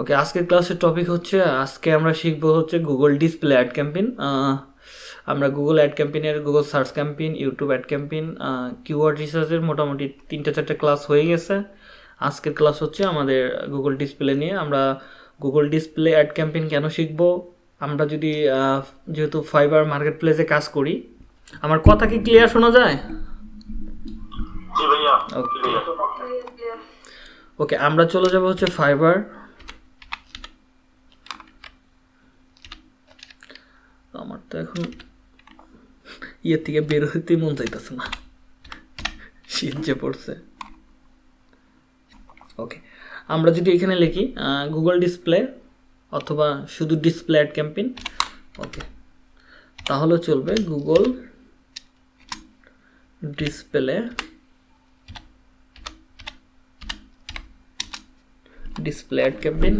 ওকে আজকের ক্লাসের টপিক হচ্ছে আজকে আমরা শিখব হচ্ছে গুগল ডিসপ্লে অ্যাড ক্যাম্পেইন আমরা Google ad ক্যাম্পেইনের Google search campaign YouTube ad campaign keyword রিসার্চের মোটামুটি তিনটে চারটে ক্লাস হয়ে গেছে। আজকের ক্লাস হচ্ছে আমাদের গুগল ডিসপ্লে নিয়ে। আমরা গুগল ডিসপ্লে অ্যাড ক্যাম্পেইন কেন শিখব? আমরা যদি যেহেতু ফাইবার মার্কেট প্লেসে কাজ করি আমার কথা কি ক্লিয়ার শোনা যায়? জি ভাইয়া ওকে ওকে আমরা চলে যাব হচ্ছে ফাইবার আমার তো এখন ইয়ের থেকে বের হইতেই মন চাইতেছে না। শীত যে পড়ছে। ওকে আমরা যদি এখানে লিখি গুগল ডিসপ্লে অথবা শুধু ডিসপ্লে অ্যাড ক্যাম্পেইন ওকে তাহলে চলবে Google display display ad campaign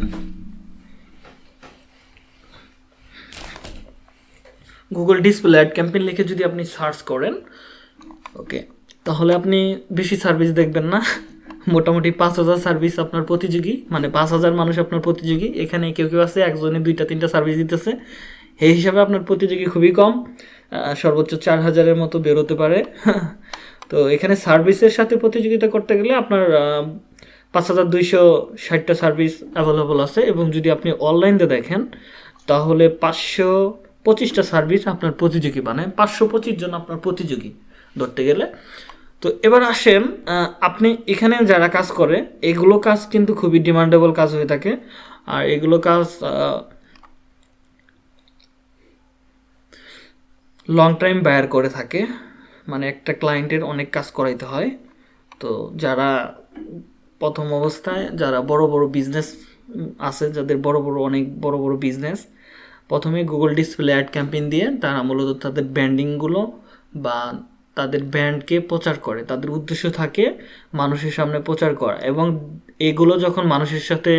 Google display ad campaign লিখে যদি আপনি সার্চ করেন ওকে তাহলে আপনি বেশি সার্ভিস দেখবেন না। মোটামুটি পাঁচ হাজার সার্ভিস আপনার প্রতিযোগী মানে পাঁচ হাজার মানুষ আপনার প্রতিযোগী। এখানে কেউ কেউ আছে, একজনে দুইটা, তিনটা সার্ভিস দিতেছে। এই হিসাবে আপনার প্রতিযোগী খুবই কম সর্বোচ্চ চার হাজারের মতো বেরোতে পারে। তো এখানে সার্ভিসের সাথে প্রতিযোগিতা করতে গেলে আপনার পাঁচ হাজার দুইশো ষাটটা সার্ভিস অ্যাভেলেবল আছে। এবং যদি আপনি অনলাইনে দেখেন, তাহলে পাঁচশো পঁচিশটা সার্ভিস আপনার প্রতিযোগী মানে পাঁচশো পঁচিশ জন আপনার প্রতিযোগী ধরতে গেলে। তো এবার আসেন আপনি এখানে যারা কাজ করে, এগুলো কাজ কিন্তু খুবই ডিমান্ডেবল কাজ হয়ে থাকে। আর এগুলো কাজ লং টাইম বায়ার করে থাকে। মানে একটা ক্লায়েন্টের অনেক কাজ করাইতে হয়। তো যারা প্রথম অবস্থায়, যারা বড় বড় বিজনেস আছে, যাদের বড় বড়, অনেক বড় বড় বিজনেস প্রথমে গুগল ডিসপ্লে অ্যাড ক্যাম্পেইন দিয়ে তারা মূলত তাদের ব্র্যান্ডিংগুলো বা তাদের ব্র্যান্ডকে প্রচার করে, তাদের উদ্দেশ্য থাকে মানুষের সামনে প্রচার করা এবং এগুলো যখন মানুষের সাথে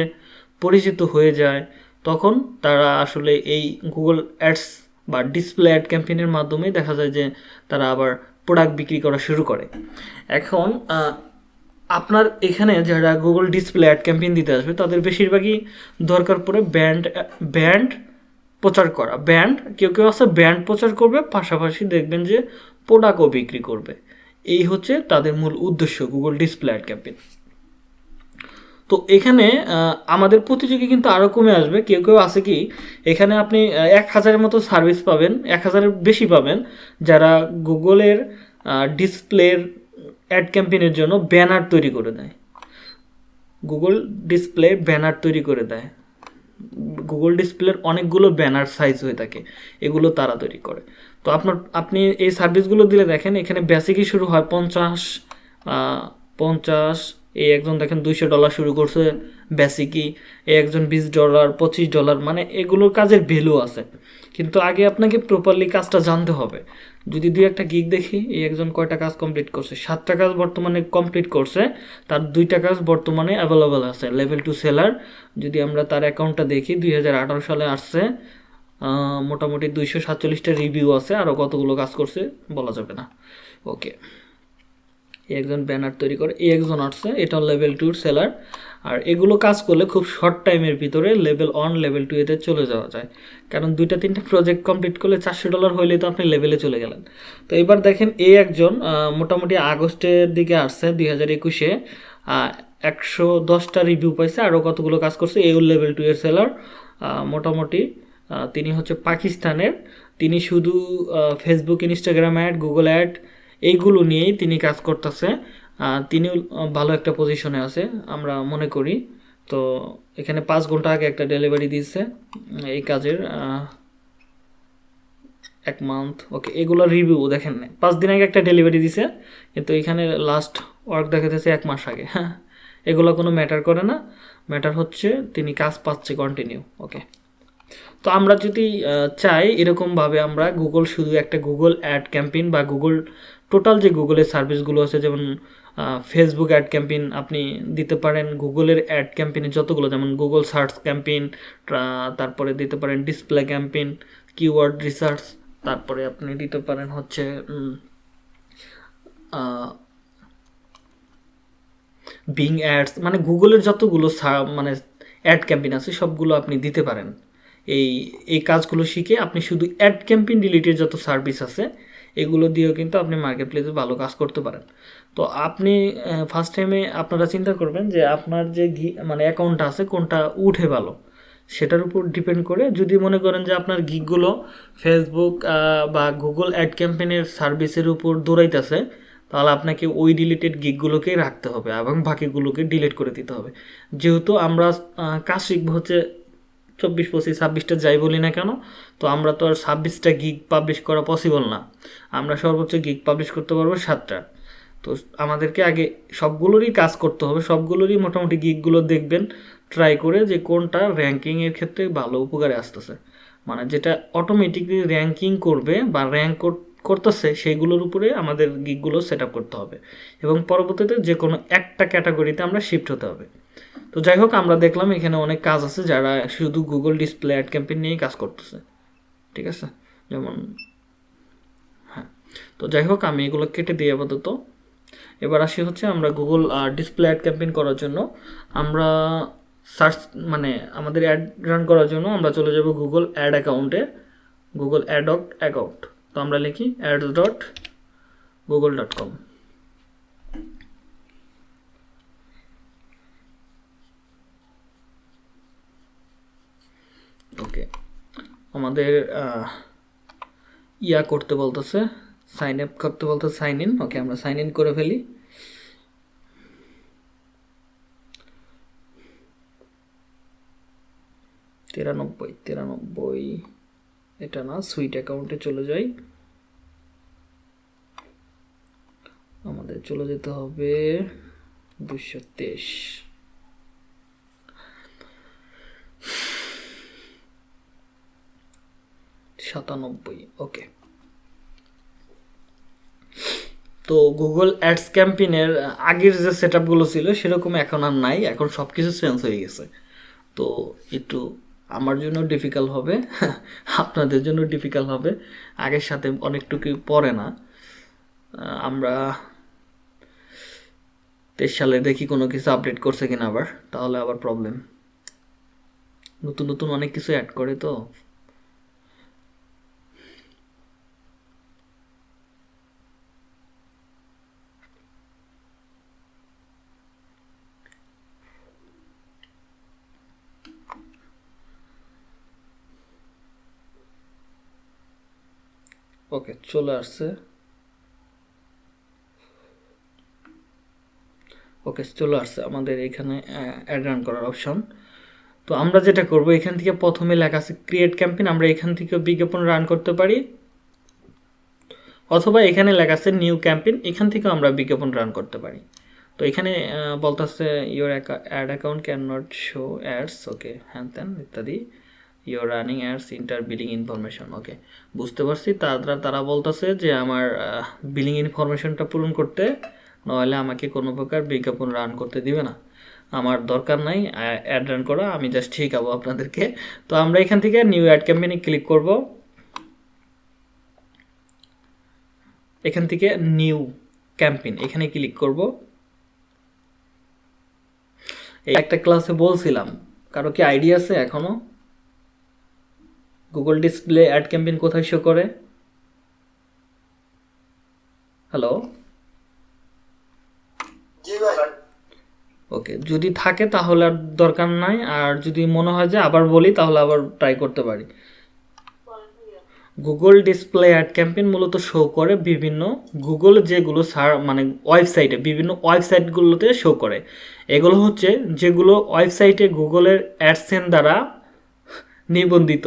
পরিচিত হয়ে যায়, তখন তারা আসলে এই গুগল অ্যাডস বা ডিসপ্লে অ্যাড ক্যাম্পেইনের মাধ্যমে দেখা যায় যে তারা আবার প্রোডাক্ট বিক্রি করা শুরু করে। এখন আপনার এখানে যারা গুগল ডিসপ্লে অ্যাড ক্যাম্পেইন দিতে আসবে, তাদের বেশিরভাগই দরকার পড়ে ব্যান্ড ব্যান্ড প্রচার করা। ব্যান্ড, কেউ কেউ আছে, ব্যান্ড প্রচার করবে, পাশাপাশি দেখবেন যে প্রোডাক্টও বিক্রি করবে। এই হচ্ছে তাদের মূল উদ্দেশ্য গুগল ডিসপ্লে অ্যাড ক্যাম্পেইন তো এখানে আমাদের প্রতিযোগী কিন্তু আরও কমে আসবে। কেউ কেউ আছে কি, এখানে আপনি এক হাজারের মতো সার্ভিস পাবেন, এক হাজারের বেশি পাবেন যারা গুগলের ডিসপ্লের অ্যাড ক্যাম্পেইনের জন্য ব্যানার তৈরি করে দেয়। গুগল ডিসপ্লে ব্যানার তৈরি করে দেয়। গুগল ডিসপ্লের অনেকগুলো ব্যানার সাইজ হয়ে থাকে, এগুলো তারা তৈরি করে। তো আপনার, আপনি এই সার্ভিসগুলো দিলে দেখেন, এখানে বেসিকই শুরু হয় পঞ্চাশ পঞ্চাশ, এই একজন দেখেন দুইশো ডলার শুরু করছে বেসিকই এই একজন বিশ ডলার পঁচিশ ডলার মানে এগুলোর কাজের ভ্যালু আছে। কিন্তু আগে আপনাকে প্রপারলি কাজটা জানতে হবে। যদি দুই একটা গিগ দেখি, এই একজন কয়টা কাজ কমপ্লিট করছে? সাতটা কাজ বর্তমানে কমপ্লিট করছে, তার দুইটা কাজ বর্তমানে অ্যাভেলেবেল আছে লেভেল টু সেলার যদি আমরা তার অ্যাকাউন্টটা দেখি, দুই হাজার আঠারো সালে আসছে মোটামুটি দুইশো সাতচল্লিশটা রিভিউ আছে আরও কতগুলো কাজ করছে বলা যাবে না। ওকে এই একজন ব্যানার তৈরি করে, এই একজন আসছে, এটা লেভেল টুর সেলার আর এগুলো কাজ করলে খুব শর্ট টাইমের ভিতরে লেভেল ওয়ান লেভেল টু এতে চলে যাওয়া যায়। কারণ দুইটা, তিনটা প্রজেক্ট কমপ্লিট করলে চারশো ডলার হইলে তো আপনি লেভেলে চলে গেলেন। তো এবার দেখেন এই একজন মোটামুটি আগস্টের দিকে আসছে, দুই হাজার একুশে। একশো দশটা রিভিউ পাইছে আরও কতগুলো কাজ করছে এই লেভেল টু এর সেলার মোটামুটি তিনি হচ্ছে পাকিস্তানের। তিনি শুধু Facebook Instagram ad Google ad এইগুলো নিয়েই তিনি কাজ করতেছে। তিনিও ভালো একটা পজিশনে আছে, আমরা মনে করি। তো এখানে পাঁচ ঘণ্টা আগে একটা ডেলিভারি দিয়েছে এই কাজের এক মান্থ ওকে এগুলো রিভিউ দেখেন, পাঁচ দিন আগে একটা ডেলিভারি দিছে, কিন্তু এখানে লাস্ট ওয়ার্ক দেখাতেছে এক মাস আগে হ্যাঁ। এগুলো কোনো ম্যাটার করে না ম্যাটার হচ্ছে তিনি কাজ পাচ্ছে কন্টিনিউ ওকে তো আমরা যদি চাই এরকমভাবে আমরা গুগল শুধু একটা গুগল অ্যাড ক্যাম্পেইন বা গুগল টোটাল যে গুগলের সার্ভিসগুলো আছে, যেমন ফেসবুক অ্যাড ক্যাম্পেইন আপনি দিতে পারেন গুগলের অ্যাড ক্যাম্পেইনে যতগুলো, যেমন গুগল সার্চ ক্যাম্পেইন তারপরে দিতে পারেন ডিসপ্লে ক্যাম্পেইন কিওয়ার্ড রিসার্চ তারপরে আপনি দিতে পারেন হচ্ছে বিং অ্যাডস মানে গুগলের যতগুলো মানে অ্যাড ক্যাম্পেইন আছে, সবগুলো আপনি দিতে পারেন। এই এই কাজগুলো শিখে আপনি শুধু অ্যাড ক্যাম্পেইন রিলেটেড যত সার্ভিস আছে, এগুলো দিয়েও কিন্তু আপনি মার্কেট প্লেসে ভালো কাজ করতে পারেন। তো আপনি ফার্স্ট টাইমে আপনারা চিন্তা করবেন যে আপনার যে মানে অ্যাকাউন্টটা আছে কোনটা উঠে ভালো, সেটার উপর ডিপেন্ড করে যদি মনে করেন যে আপনার গিকগুলো ফেসবুক বা গুগল অ্যাড ক্যাম্পেনের সার্ভিসের উপর দৌড়াইতেছে, তাহলে আপনাকে ওই রিলেটেড গিকগুলোকেই রাখতে হবে এবং বাকিগুলোকে ডিলিট করে দিতে হবে। যেহেতু আমরা কাজ শিখব হচ্ছে চব্বিশ, পঁচিশ, ছাব্বিশটা যাই বলি না কেন, তো আমরা তো আর ছাব্বিশটা গিগ পাবলিশ করা পসিবল না। আমরা সর্বোচ্চ গিগ পাবলিশ করতে পারব সাতটা। তো আমাদেরকে আগে সবগুলোরই কাজ করতে হবে। সবগুলোরই মোটামুটি গিকগুলো দেখবেন ট্রাই করে যে কোনটা র্যাঙ্কিংয়ের ক্ষেত্রে ভালো উপকারে আসতেছে। মানে যেটা অটোমেটিকলি র্যাঙ্কিং করবে বা র্যাঙ্ক করতেছে সেইগুলোর উপরে আমাদের গিকগুলো সেট করতে হবে। এবং পরবর্তীতে যে কোনো একটা ক্যাটাগরিতে আমরা শিফট হতে হবে। তো যাই হোক, আমরা দেখলাম এখানে অনেক কাজ আছে যারা শুধু গুগল ডিসপ্লে অ্যাড ক্যাম্পেইন নিয়েই কাজ করতেছে। ঠিক আছে? যেমন হ্যাঁ। তো যাই হোক, আমি এগুলো কেটে দিই আপাতত। এবার আসি হচ্ছে আমরা গুগল ডিসপ্লে অ্যাড ক্যাম্পেইন করার জন্য। আমরা সার্চ মানে আমাদের অ্যাড রান করার জন্য আমরা চলে যাব গুগল অ্যাড অ্যাকাউন্টে গুগল অ্যাডক অ্যাকাউন্ট তো আমরা লিখি ads dot Google dot com okay আমাদের ইয়া করতে বলতেছে। সাইন আপ করতে বলতেছে সাইন ইন ওকে আমরা সাইন ইন করে ফেলি। তিরানব্বই তিরানব্বই, এটা না সুইট অ্যাকাউন্টে চলে যাই। আমাদের চলে যেতে হবে দুশো তেইশ। সাতানব্বই ওকে তো গুগল অ্যাডস ক্যাম্পেইনের আগের যে সেট আপগুলো ছিল, সেরকম এখন আর নাই। এখন সব কিছু চেঞ্জ হয়ে গেছে। তো একটু আমার জন্য ডিফিকাল্ট হবে, আপনাদের জন্য ডিফিকাল্ট হবে। আগের সাথে অনেকটুকু পড়ে না। আমরা তেইশ সালে দেখি কোনো কিছু আপডেট করছে কিনা আবার, তাহলে আবার প্রবলেম নতুন নতুন অনেক কিছু অ্যাড করে তো। ওকে চলে আসছে। ওকে চলে আসছে আমাদের এখানে অ্যাড রান করার অপশন তো আমরা যেটা করব এখান থেকে প্রথমে লেখা আছে ক্রিয়েট ক্যাম্পেইন আমরা এখান থেকে বিজ্ঞাপন রান করতে পারি। অথবা এখানে লেখা আছে নিউ ক্যাম্পেইন এখান থেকেও আমরা বিজ্ঞাপন রান করতে পারি। তো এখানে আহ, বলতেছে your ad account can not show ads okay হ্যান ত্যান ইত্যাদি। Your running ads enter billing information okay বুঝতে পারছি, তারা তারা বলতেছে যে আমার বিলিং ইনফরমেশনটা পূরণ করতে নাহলে আমাকে কোনো প্রকার বিজ্ঞাপন রান করতে দিবে না। আমার দরকার নাই অ্যাড রান করা, আমি জাস্ট শিখাবো আপনাদেরকে। তো আমরা এখান থেকে নিউ অ্যাড ক্যাম্পেইনে ক্লিক করব। এখান থেকে নিউ ক্যাম্পেইন এখানে ক্লিক করব। একটা ক্লাসে বলছিলাম, কারও কি আইডিয়া আছে এখনও? গুগল ডিসপ্লে অ্যাড ক্যাম্পেইন কোথায় শো করে? হ্যালো জি ভাই। ওকে যদি থাকে তাহলে আর দরকার নাই আর যদি মনে হয় যে আবার বলি তাহলে আবার ট্রাই করতে পারি। গুগল ডিসপ্লে অ্যাড ক্যাম্পেইন মূলত শো করে বিভিন্ন গুগল যেগুলো সার মানে ওয়েবসাইটে বিভিন্ন ওয়েবসাইটগুলোতে শো করে। এগুলো হচ্ছে যেগুলো ওয়েবসাইটে গুগলের অ্যাডসেন দ্বারা নিবন্ধিত।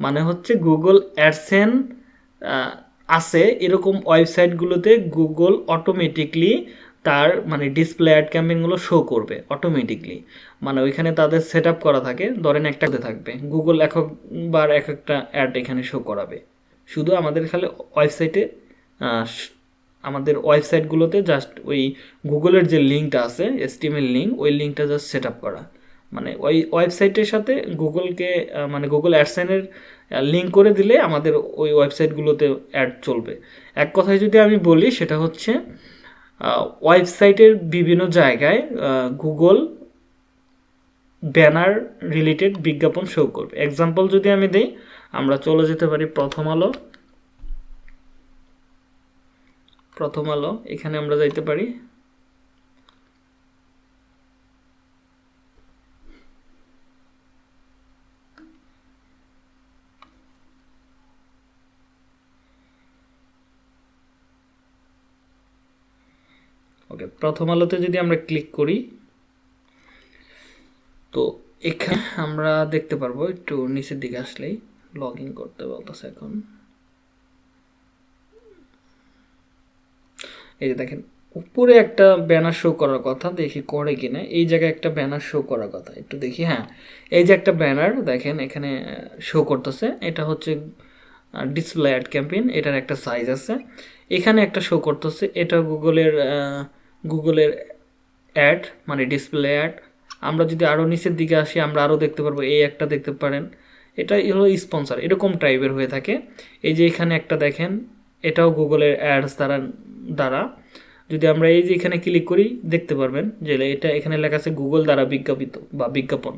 মানে হচ্ছে গুগল অ্যাডসেন আছে এরকম ওয়েবসাইটগুলোতে গুগল অটোমেটিকলি তার মানে ডিসপ্লে অ্যাড ক্যাম্পেইনগুলো শো করবে অটোমেটিকলি মানে ওইখানে তাদের সেট করা থাকে, ধরেন একটা থাকবে গুগল একবার এক একটা অ্যাড এখানে শো করাবে। শুধু আমাদের খালি ওয়েবসাইটে আমাদের ওয়েবসাইটগুলোতে জাস্ট ওই গুগলের যে লিঙ্কটা আছে এসটিএমএল লিঙ্ক ওই লিঙ্কটা জাস্ট সেট করা। মানে ওই ওয়েবসাইটের সাথে গুগলকে মানে গুগল অ্যাডসেনের লিঙ্ক করে দিলে আমাদের ওই ওয়েবসাইটগুলোতে অ্যাড চলবে। এক কথায় যদি আমি বলি, সেটা হচ্ছে ওয়েবসাইটের বিভিন্ন জায়গায় গুগল ব্যানার রিলেটেড বিজ্ঞাপন শো করবে। এক্সাম্পল যদি আমি দিই, আমরা চলে যেতে পারি প্রথম আলো। প্রথম আলো, এখানে আমরা যাইতে পারি ওকে প্রথম আলোতে যদি আমরা ক্লিক করি, তো এখানে আমরা দেখতে পারব, একটু নিচের দিকে আসলেই লগ ইন করতে বলতেছে এখন। এই যে দেখেন, উপরে একটা ব্যানার শো করার কথা, দেখি করে কিনা। এই জায়গায় একটা ব্যানার শো করার কথা, একটু দেখি হ্যাঁ। এই যে একটা ব্যানার দেখেন এখানে শো করতেছে। এটা হচ্ছে ডিসপ্লে অ্যাড ক্যাম্পেইন এটার একটা সাইজ আছে। এখানে একটা শো করতেছে, এটা গুগলের গুগলের অ্যাড মানে ডিসপ্লে অ্যাড, আমরা যদি আরও নিচের দিকে আসি, আমরা আরও দেখতে পারব, এই একটা দেখতে পারেন। এটা হলো স্পন্সার এরকম টাইপের হয়ে থাকে। এই যে এখানে একটা দেখেন, এটাও গুগলের অ্যাডস দ্বারা দ্বারা। যদি আমরা এই যে এখানে ক্লিক করি, দেখতে পারবেন যে এটা এখানে লেখা আছে, গুগল দ্বারা বিজ্ঞাপিত বা বিজ্ঞাপন।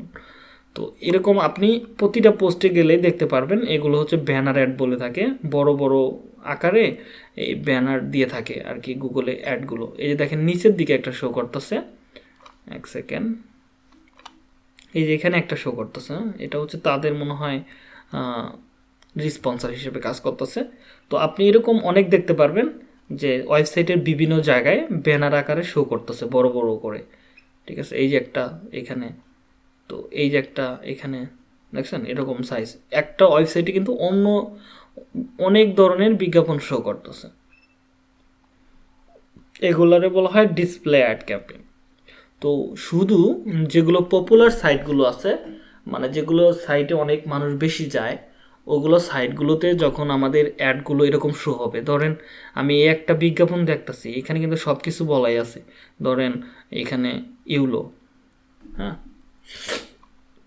তো এরকম আপনি প্রতিটা পোস্টে গেলে দেখতে পারবেন, এগুলো হচ্ছে ব্যানার অ্যাড বলে থাকে, বড় বড় আকারে এই ব্যানার দিয়ে থাকে আর কি গুগলে অ্যাডগুলো এই যে দেখেন, নিচের দিকে একটা শো করতেছে, এক সেকেন্ড এই যে এখানে একটা শো করতেছে এটা হচ্ছে তাদের মনে হয় রিসপন্সার হিসেবে কাজ করতেছে। তো আপনি এরকম অনেক দেখতে পারবেন যে ওয়েবসাইটের বিভিন্ন জায়গায় ব্যানার আকারে শো করতেছে, বড় বড় করে। ঠিক আছে? এই যে একটা এখানে তো এই যে একটা এখানে দেখছেন, এরকম সাইজ একটা ওয়েবসাইটে কিন্তু অন্য অনেক ধরনের বিজ্ঞাপন শো করতেছে। এগুলারে বলা হয় ডিসপ্লে অ্যাড ক্যাম্পেইন তো শুধু যেগুলো পপুলার সাইটগুলো আছে মানে যেগুলো সাইটে অনেক মানুষ বেশি যায়, ওগুলো সাইটগুলোতে যখন আমাদের অ্যাডগুলো এরকম শো হবে, ধরেন আমি এই একটা বিজ্ঞাপন দেখতেছি, এখানে কিন্তু সব কিছু বলাই আছে। ধরেন এখানে ইউলো হ্যাঁ?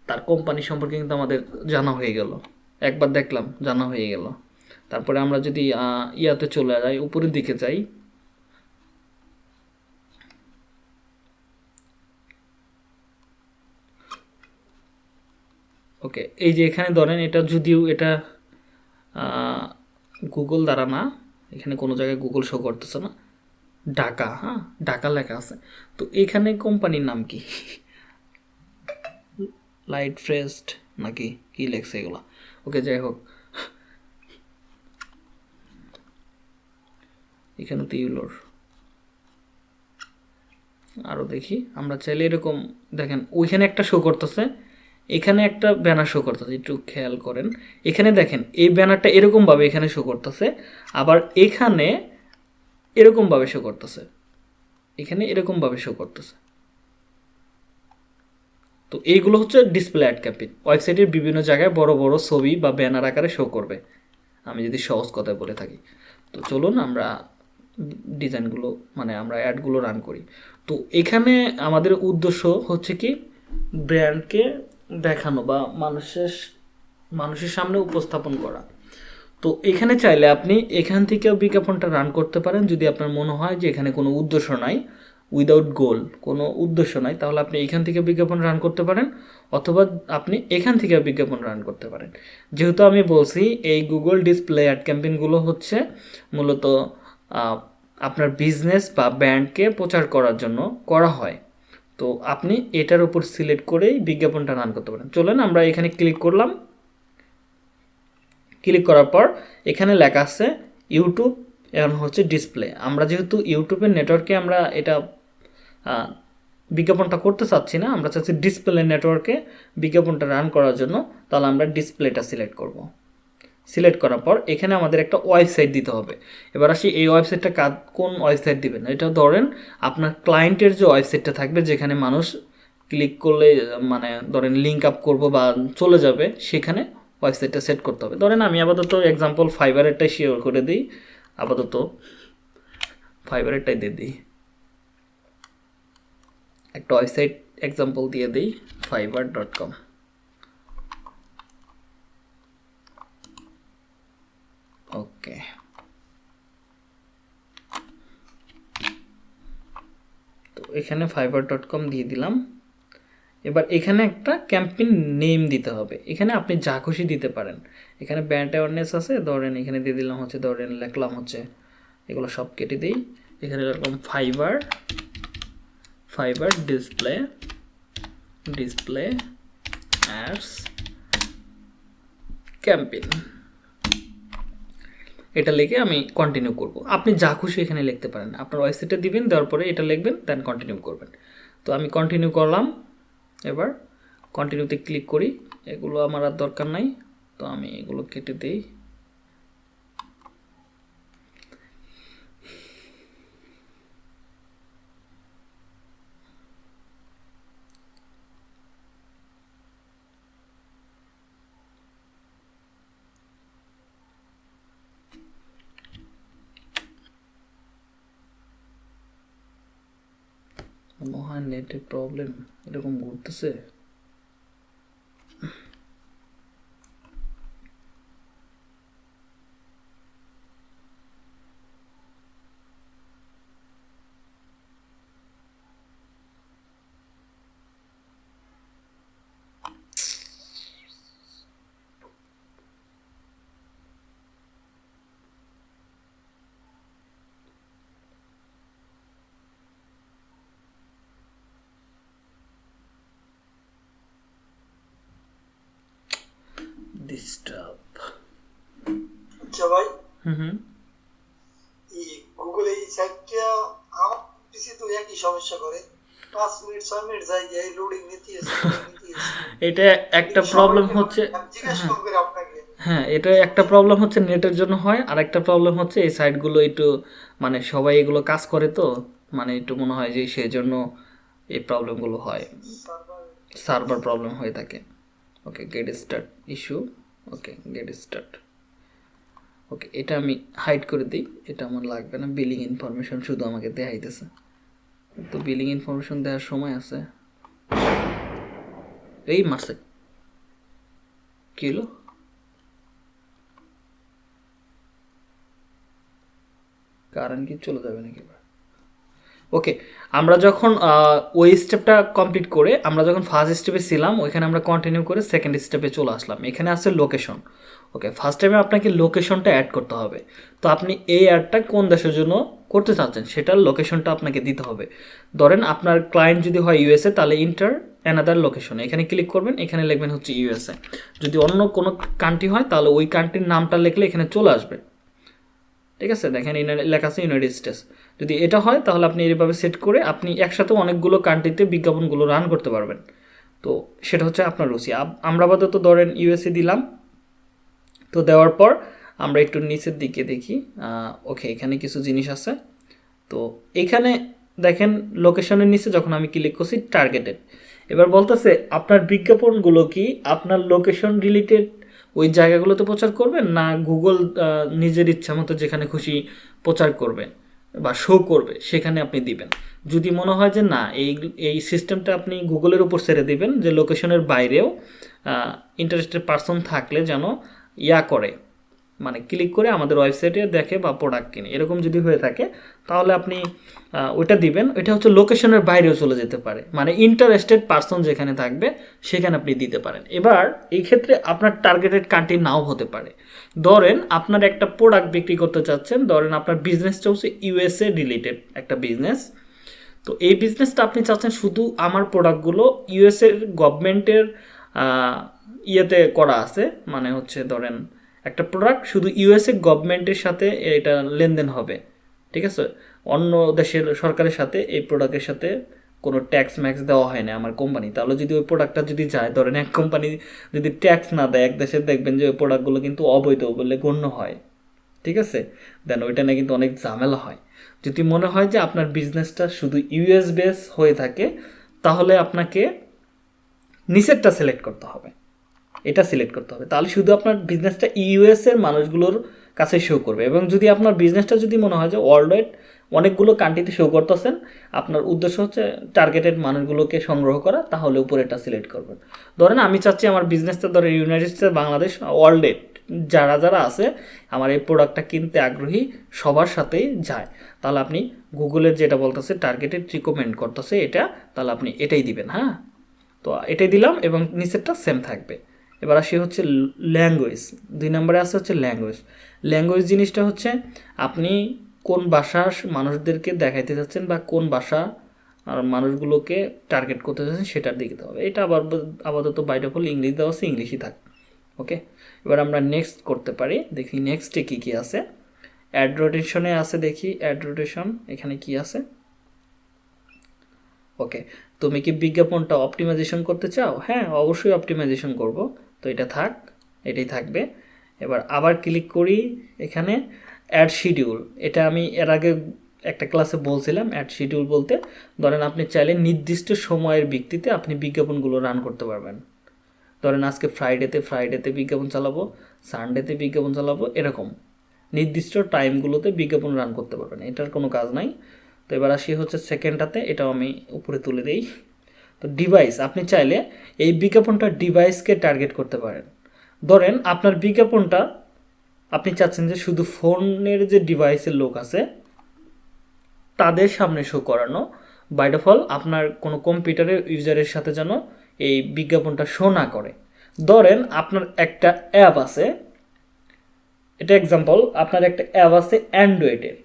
তার কোম্পানি সম্পর্কে কিন্তু আমাদের জানা হয়ে গেল। একবার দেখলাম, জানা হয়ে গেল। তারপরে আমরা যদি ইয়াতে চলে যাই, উপরের দিকে যাই। ওকে, এই যে এখানে ধরেন এটা যদিও এটা গুগল দ্বারা না, এখানে কোনো জায়গায় গুগল শো করতেছে না। ঢাকা হ্যাঁ? ঢাকা লেখা আছে। তো এখানে কোম্পানির নাম কি? লাইট ফ্রেস্ট নাকি কি লেখছে এগুলো? ওকে, যাই হোক। এখানে তো ইউলোর। আরও দেখি, আমরা চাইলে এরকম, দেখেন, ওইখানে একটা শো করতেছে, এখানে একটা ব্যানার শো করতেছে, একটু খেয়াল করেন। এখানে দেখেন, এই ব্যানারটা এরকমভাবে এখানে শো করতেছে, আবার এখানে এরকমভাবে শো করতেছে। এখানে এরকমভাবে শো করতেছে। তো এইগুলো হচ্ছে ডিসপ্লে অ্যাড ক্যাম্পেইন ওয়েবসাইটের বিভিন্ন জায়গায় বড় বড় ছবি বা ব্যানার আকারে শো করবে। আমি যদি সহজ কথায় বলে থাকি। তো চলুন আমরা ডিজাইনগুলো মানে আমরা অ্যাডগুলো রান করি। তো এখানে আমাদের উদ্দেশ্য হচ্ছে কি ব্র্যান্ডকে দেখানো বা মানুষের মানুষের সামনে উপস্থাপন করা। তো এখানে চাইলে আপনি এখান থেকেও বিজ্ঞাপনটা রান করতে পারেন। যদি আপনার মনে হয় যে এখানে কোনো উদ্দেশ্য নাই উইদাউট গোল কোনো উদ্দেশ্য নাই, তাহলে আপনি এখান থেকে বিজ্ঞাপন রান করতে পারেন, অথবা আপনি এখান থেকে বিজ্ঞাপন রান করতে পারেন। যেহেতু আমি বলছি, এই গুগল ডিসপ্লে অ্যাড ক্যাম্পেইনগুলো হচ্ছে মূলত আপনার বিজনেস বা ব্র্যান্ডকে প্রচার করার জন্য করা হয়। তো আপনি এটার উপর সিলেক্ট করেই বিজ্ঞাপনটা রান করতে পারেন। চলেন আমরা এখানে ক্লিক করলাম। ক্লিক করার পর এখানে লেখা আছে ইউটিউব এখন হচ্ছে ডিসপ্লে আমরা যেহেতু ইউটিউবের নেটওয়ার্কে আমরা এটা বিজ্ঞাপনটা করতে চাচ্ছি না, আমরা চাচ্ছি ডিসপ্লে নেটওয়ার্কে বিজ্ঞাপনটা রান করার জন্য, তাহলে আমরা ডিসপ্লেটা সিলেক্ট করব। সিলেক্ট করার পর এখানে আমাদের একটা ওয়েবসাইট দিতে হবে। এবার আসি, এই ওয়েবসাইটটা কাজ কোন ওয়েবসাইট দিবেন? এটা ধরেন আপনার ক্লায়েন্টের যে ওয়েবসাইটটা থাকবে, যেখানে মানুষ ক্লিক করলে মানে ধরেন লিঙ্ক আপ করব বা চলে যাবে, সেখানে ওয়েবসাইটটা সেট করতে হবে। ধরেন আমি আপাতত এক্সাম্পল ফাইবারেরটাই শেয়ার করে দিই, আপাতত ফাইবারেরটাই দিয়ে দিই। একটা ওয়েবসাইট এক্সাম্পল দিয়ে দিই ফাইবার ডট কম ওকে তো এখানে ফাইবার ডট কম দিয়ে দিলাম। এবার এখানে একটা ক্যাম্পেইন নেম দিতে হবে। এখানে আপনি যা খুশি দিতে পারেন। এখানে ব্র্যান্ড অ্যাওয়ারনেস আছে, ধরেন এখানে দিয়ে দিলাম হচ্ছে, ধরেন লেখলাম হচ্ছে, এগুলো সব কেটে দিই। এখানে লিখলাম Fiverr Fiverr display display ads campaign এটা লিখে আমি কন্টিনিউ করব। আপনি যা খুশি এখানে লিখতে পারেন। আপনার ওয়েবসাইটে দিবেন, দেওয়ার পরে এটা লিখবেন দেন কন্টিনিউ করবেন। তো আমি কন্টিনিউ করলাম। এবার কন্টিনিউতে ক্লিক করি। এগুলো আমার আর দরকার নাই। তো আমি এগুলো কেটে দিই। মহা নেটের প্রবলেম এরকম ঘুরতেছে। ডিস্টার্ব আচ্ছা ভাই হুম হুম এই গুগল এই সাইটটা আমার পিসি তো একই সমস্যা করে। পাঁচ মিনিট ছয় মিনিট যাই গিয়ে লোডিং নিতে। এটা একটা প্রবলেম হচ্ছে হ্যাঁ এটা একটা প্রবলেম হচ্ছে নেটের জন্য হয় আর একটা প্রবলেম হচ্ছে এই সাইটগুলো একটু মানে সবাই এগুলো কাজ করে তো মানে একটু মনে হয় যে সেই জন্য এই প্রবলেমগুলো হয়। সার্ভার সার্ভার প্রবলেম হয়ে থাকে। Okay get start issue okay get start okay এটা আমি হাইড করে দিই। এটা আমার লাগবে না। বিলিং ইনফরমেশন শুধু আমাকে দেখাইতেছে। তো বিলিং ইনফরমেশন দেওয়ার সময় আছে। এই মাসে। কি হলো? কারেন্ট কি চলে যাবে নাকি? ওকে আমরা যখন ওই স্টেপটা কমপ্লিট করে আমরা যখন ফার্স্ট স্টেপে ছিলাম, ওইখানে আমরা কন্টিনিউ করে সেকেন্ড স্টেপে চলে আসলাম। এখানে আছে লোকেশন ওকে ফার্স্ট টাইমে আপনাকে লোকেশনটা অ্যাড করতে হবে। তো আপনি এই অ্যাডটা কোন দেশের জন্য করতে চাচ্ছেন, সেটার লোকেশনটা আপনাকে দিতে হবে। ধরেন আপনার ক্লায়েন্ট যদি হয় ইউএসএ তাহলে ইন্টার অ্যানাদার লোকেশন এখানে ক্লিক করবেন, এখানে লিখবেন হচ্ছে ইউএসএ যদি অন্য কোনো কান্ট্রি হয়, তাহলে ওই কান্ট্রির নামটা লিখলে এখানে চলে আসবে। ঠিক আছে, দেখেন লেখা আছে ইউনাইটেড স্টেটস যদি এটা হয়, তাহলে আপনি এইভাবে সেট করে আপনি একসাথে অনেকগুলো কান্ট্রিতে বিজ্ঞাপনগুলো রান করতে পারবেন। তো সেটা হচ্ছে আপনার রুচি। আমরা আপাতত ধরেন ইউএসএ দিলাম। তো দেওয়ার পর আমরা একটু নিচের দিকে দেখি। ওকে এখানে কিছু জিনিস আছে। তো এখানে দেখেন লোকেশনের নিচে যখন আমি ক্লিক করছি টার্গেটেড এবার বলতেছে, আপনার বিজ্ঞাপনগুলো কি আপনার লোকেশন রিলেটেড ওই জায়গাগুলোতে প্রচার করবেন, না গুগল নিজের ইচ্ছা মতো যেখানে খুশি প্রচার করবে বা শো করবে, সেখানে আপনি দিবেন। যদি মনে হয় যে না, এই এই সিস্টেমটা আপনি গুগলের উপর ছেড়ে দিবেন যে লোকেশনের বাইরেও ইন্টারেস্টেড পার্সন থাকলে যেন ইয়া করে মানে ক্লিক করে আমাদের ওয়েবসাইটে দেখে বা প্রোডাক্ট কিনে। এরকম যদি হয়ে থাকে, তাহলে আপনি ওইটা দিবেন। ওইটা হচ্ছে লোকেশনের বাইরেও চলে যেতে পারে। মানে ইন্টারেস্টেড পার্সন যেখানে থাকবে, সেখানে আপনি দিতে পারেন। এবার, এই ক্ষেত্রে আপনার টার্গেটেড কান্ট্রি নাও হতে পারে। ধরেন আপনার একটা প্রোডাক্ট বিক্রি করতে চাচ্ছেন, ধরেন আপনার বিজনেসটা হচ্ছে ইউএসএ রিলেটেড একটা বিজনেস তো এই বিজনেসটা আপনি চাচ্ছেন শুধু আমার প্রোডাক্টগুলো ইউএসএর গভর্নমেন্টের ইয়েতে করা আছে। মানে হচ্ছে ধরেন একটা প্রোডাক্ট শুধু ইউএসএ গভর্নমেন্টের সাথে এটা লেনদেন হবে। ঠিক আছে? অন্য দেশের সরকারের সাথে এই প্রোডাক্টের সাথে কোনো ট্যাক্স ম্যাক্স দেওয়া হয় না আমার কোম্পানি তাহলে যদি ওই প্রোডাক্টটা যদি যায়, ধরেন এক কোম্পানি যদি ট্যাক্স না দেয়, এক দেশে দেখবেন যে ওই প্রোডাক্টগুলো কিন্তু অবৈধ বলে গণ্য হয়। ঠিক আছে? দেন ওইটা নিয়ে কিন্তু অনেক ঝামেলা হয়। যদি মনে হয় যে আপনার বিজনেসটা শুধু ইউএস বেস হয়ে থাকে, তাহলে আপনাকে নিচেরটা সিলেক্ট করতে হবে। এটা সিলেক্ট করতে হবে। তাহলে শুধু আপনার বিজনেসটা ইউএসের মানুষগুলোর কাছে শো করবে। এবং যদি আপনার বিজনেসটা যদি মনে হয় যে ওয়ার্ল্ড ওয়াইড অনেকগুলো কান্ট্রিতে শো করতেছেন। আপনার উদ্দেশ্য হচ্ছে টার্গেটেড মানুষগুলোকে সংগ্রহ করা, তাহলে উপরে এটা সিলেক্ট করবেন। ধরেন আমি চাচ্ছি আমার বিজনেসটা ধরে ইউনাইটেড স্টেটস বাংলাদেশ ওয়ার্ল্ডে যারা যারা আছে, আমার এই প্রোডাক্টটা কিনতে আগ্রহী, সবার সাথেই যায়। তাহলে আপনি গুগলের যেটা বলতেছে টার্গেটেড রিকমেন্ড করতেছে এটা, তাহলে আপনি এটাই দিবেন হ্যাঁ? তো এটাই দিলাম এবং নিচেরটা সেম থাকবে। এবার আসি হচ্ছে ল্যাঙ্গুয়েজ দুই নম্বরে আসে হচ্ছে ল্যাঙ্গুয়েজ ল্যাঙ্গুয়েজ জিনিসটা হচ্ছে, আপনি কোন ভাষার মানুষদেরকে দেখাইতে চাচ্ছেন বা কোন ভাষা আর মানুষগুলোকে টার্গেট করতে চাচ্ছেন সেটার দিকে হবে। এটা আবার আপাতত বাইরে হল ইংলিশ দেওয়া আছে, ইংলিশই থাক। ওকে এবার আমরা নেক্সট করতে পারি। দেখি নেক্সটে কী কী আছে। অ্যাড রোটেশনে আছে দেখি অ্যাড রোটেশন এখানে কি আছে? ওকে তুমি কি বিজ্ঞাপনটা অপটিমাইজেশন করতে চাও? হ্যাঁ অবশ্যই অপটিমাইজেশন করব। তো এটা থাক, এটাই থাকবে। এবার আবার ক্লিক করি এখানে। অ্যাড শিডিউল এটা আমি এর আগে একটা ক্লাসে বলছিলাম অ্যাড শিডিউল বলতে, ধরেন আপনি চাইলে নির্দিষ্ট সময়ের ভিত্তিতে আপনি বিজ্ঞাপনগুলো রান করতে পারবেন। ধরেন আজকে ফ্রাইডেতে ফ্রাইডেতে বিজ্ঞাপন চালাবো সানডেতে বিজ্ঞাপন চালাবো, এরকম। নির্দিষ্ট টাইমগুলোতে বিজ্ঞাপন রান করতে পারবেন, এটার কোনো কাজ নাই। তো এবার আসি হচ্ছে সেকেন্ডটাতে এটাও আমি উপরে তুলে দিই। তো ডিভাইস আপনি চাইলে এই বিজ্ঞাপনটা ডিভাইসকে টার্গেট করতে পারেন। ধরেন আপনার বিজ্ঞাপনটা আপনি চাচ্ছেন যে শুধু ফোনের যে ডিভাইসের লোক আছে, তাদের সামনে শো করানো। বাই ডিফল আপনার কোনো কম্পিউটারের ইউজারের সাথে যেন এই বিজ্ঞাপনটা শো না করে। ধরেন, আপনার একটা অ্যাপ আছে। এটা এক্সাম্পল আপনার একটা অ্যাপ আছে অ্যান্ড্রয়েডের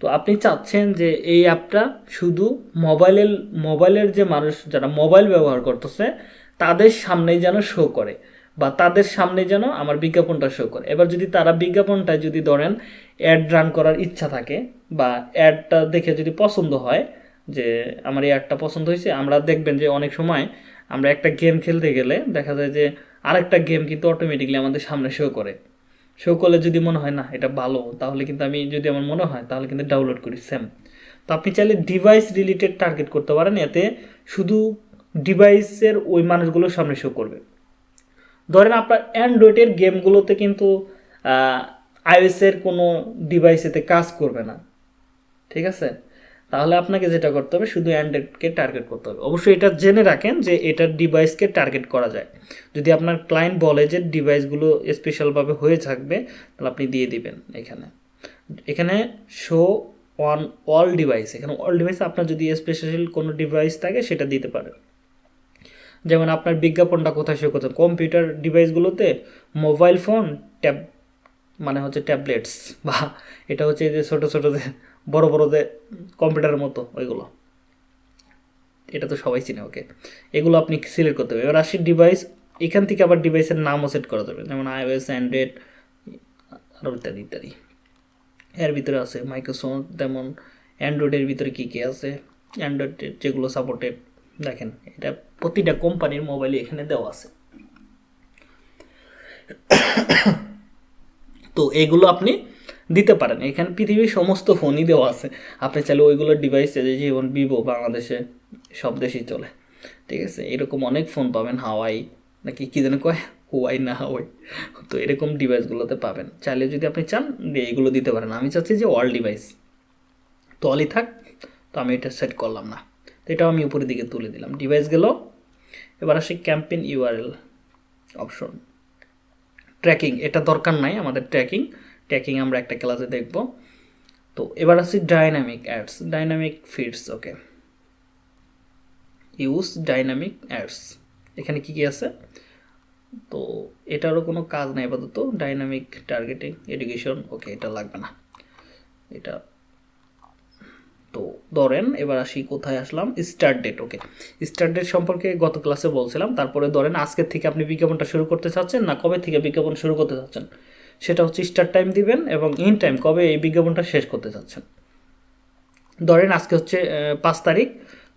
তো আপনি চাচ্ছেন যে এই অ্যাপটা শুধু মোবাইলের মোবাইলের যে মানুষ যারা মোবাইল ব্যবহার করতেছে, তাদের সামনেই যেন শো করে। বা তাদের সামনে যেন আমার বিজ্ঞাপনটা শো করে। এবার যদি তারা বিজ্ঞাপনটা যদি ধরেন অ্যাড রান করার ইচ্ছা থাকে বা অ্যাডটা দেখে যদি পছন্দ হয় যে আমার এই অ্যাডটা পছন্দ হয়েছে, আমরা দেখবেন যে অনেক সময় আমরা একটা গেম খেলতে গেলে দেখা যায় যে আরেকটা গেম কিন্তু অটোমেটিকলি আমাদের সামনে শো করে। শো করলে যদি মনে হয়, না, এটা ভালো তাহলে কিন্তু আমি যদি আমার মনে হয়, তাহলে কিন্তু ডাউনলোড করি সেম তো আপনি চাইলে ডিভাইস রিলেটেড টার্গেট করতে পারেন, এতে শুধু ডিভাইসের ওই মানুষগুলোর সামনে শো করবে। ধরেন আপনার অ্যান্ড্রয়েডের গেমগুলোতে কিন্তু আইওএসের কোনো ডিভাইসেতে কাজ করবে না। ঠিক আছে? তাহলে আপনাকে যেটা করতে হবে, শুধু অ্যান্ড্রয়েডকে টার্গেট করতে হবে। অবশ্যই এটা জেনে রাখেন যে এটার ডিভাইসকে টার্গেট করা যায়। যদি আপনার ক্লায়েন্ট বলে যে ডিভাইসগুলো স্পেশালভাবে হয়ে থাকবে, তাহলে আপনি দিয়ে দিবেন এখানে। এখানে শো অন অল ডিভাইস এখানে অল ডিভাইস আপনার যদি স্পেশাল কোনো ডিভাইস থাকে, সেটা দিতে পারেন। যেমন আপনার বিজ্ঞাপনটা কোথায় শো করতে কম্পিউটার ডিভাইসগুলোতে মোবাইল ফোন, ট্যাব মানে হচ্ছে ট্যাবলেটস বা এটা হচ্ছে যে ছোটো ছোটো যে বড়ো বড়ো যে কম্পিউটারের মতো ওইগুলো। এটা তো সবাই চিনে, ওকে। এগুলো আপনি সিলেক্ট করতে হবে এবার আসি ডিভাইস, এখান থেকে আবার ডিভাইসের নামও সেট করা যাবে। যেমন আইওএস অ্যান্ড্রয়েড আরও ইত্যাদি ইত্যাদি। এর ভিতরে আছে মাইক্রোসফট যেমন অ্যান্ড্রয়েডের ভিতরে কী কী আছে? অ্যান্ড্রয়েডের যেগুলো সাপোর্টেড দেখেন, এটা প্রতিটা কোম্পানির মোবাইলে এখানে দেওয়া আছে। তো এগুলো আপনি দিতে পারেন। এখানে পৃথিবীর সমস্ত ফোনই দেওয়া আছে। আপনি চাইলে ওইগুলোর ডিভাইসে যেমন ভিভো বাংলাদেশে সব দেশেই চলে। ঠিক আছে? এরকম অনেক ফোন পাবেন। হাওয়াই নাকি কী যেন কয়? হুয়াই না হাওয়াই তো এরকম ডিভাইসগুলোতে পাবেন। চাইলে যদি আপনি চান এইগুলো দিতে পারেন। আমি চাচ্ছি যে অল ডিভাইস তো অলই থাক। তো আমি এটা সেট করলাম না। তো এটাও আমি উপরের দিকে তুলে দিলাম। ডিভাইস গেল। এবার আসি ক্যাম্পেইন ইউআরএল অপশন ট্র্যাকিং এটা দরকার নাই আমাদের ট্র্যাকিং ট্র্যাকিং আমরা একটা ক্লাসে দেখব। তো এবার আসি dynamic ads dynamic feeds okay use dynamic ads এখানে কি কি আছে? তো এটারও কোনো কাজ নাই আপাতত। ডাইনামিক টার্গেটিং এডুকেশন ওকে এটা লাগবে না। এটা তো ধরেন, এবার আসি কোথায় আসলাম? Start date okay start date সম্পর্কে গত ক্লাসে বলছিলাম, তারপরে ধরেন আজকের থেকে আপনি বিজ্ঞাপনটা শুরু করতে চাচ্ছেন না কবে থেকে বিজ্ঞাপন শুরু করতে চাচ্ছেন? সেটা হচ্ছে স্টার্ট টাইম দিবেন এবং ইন টাইম কবে এই বিজ্ঞাপনটা শেষ করতে চাচ্ছেন। ধরেন আজকে হচ্ছে পাঁচ তারিখ,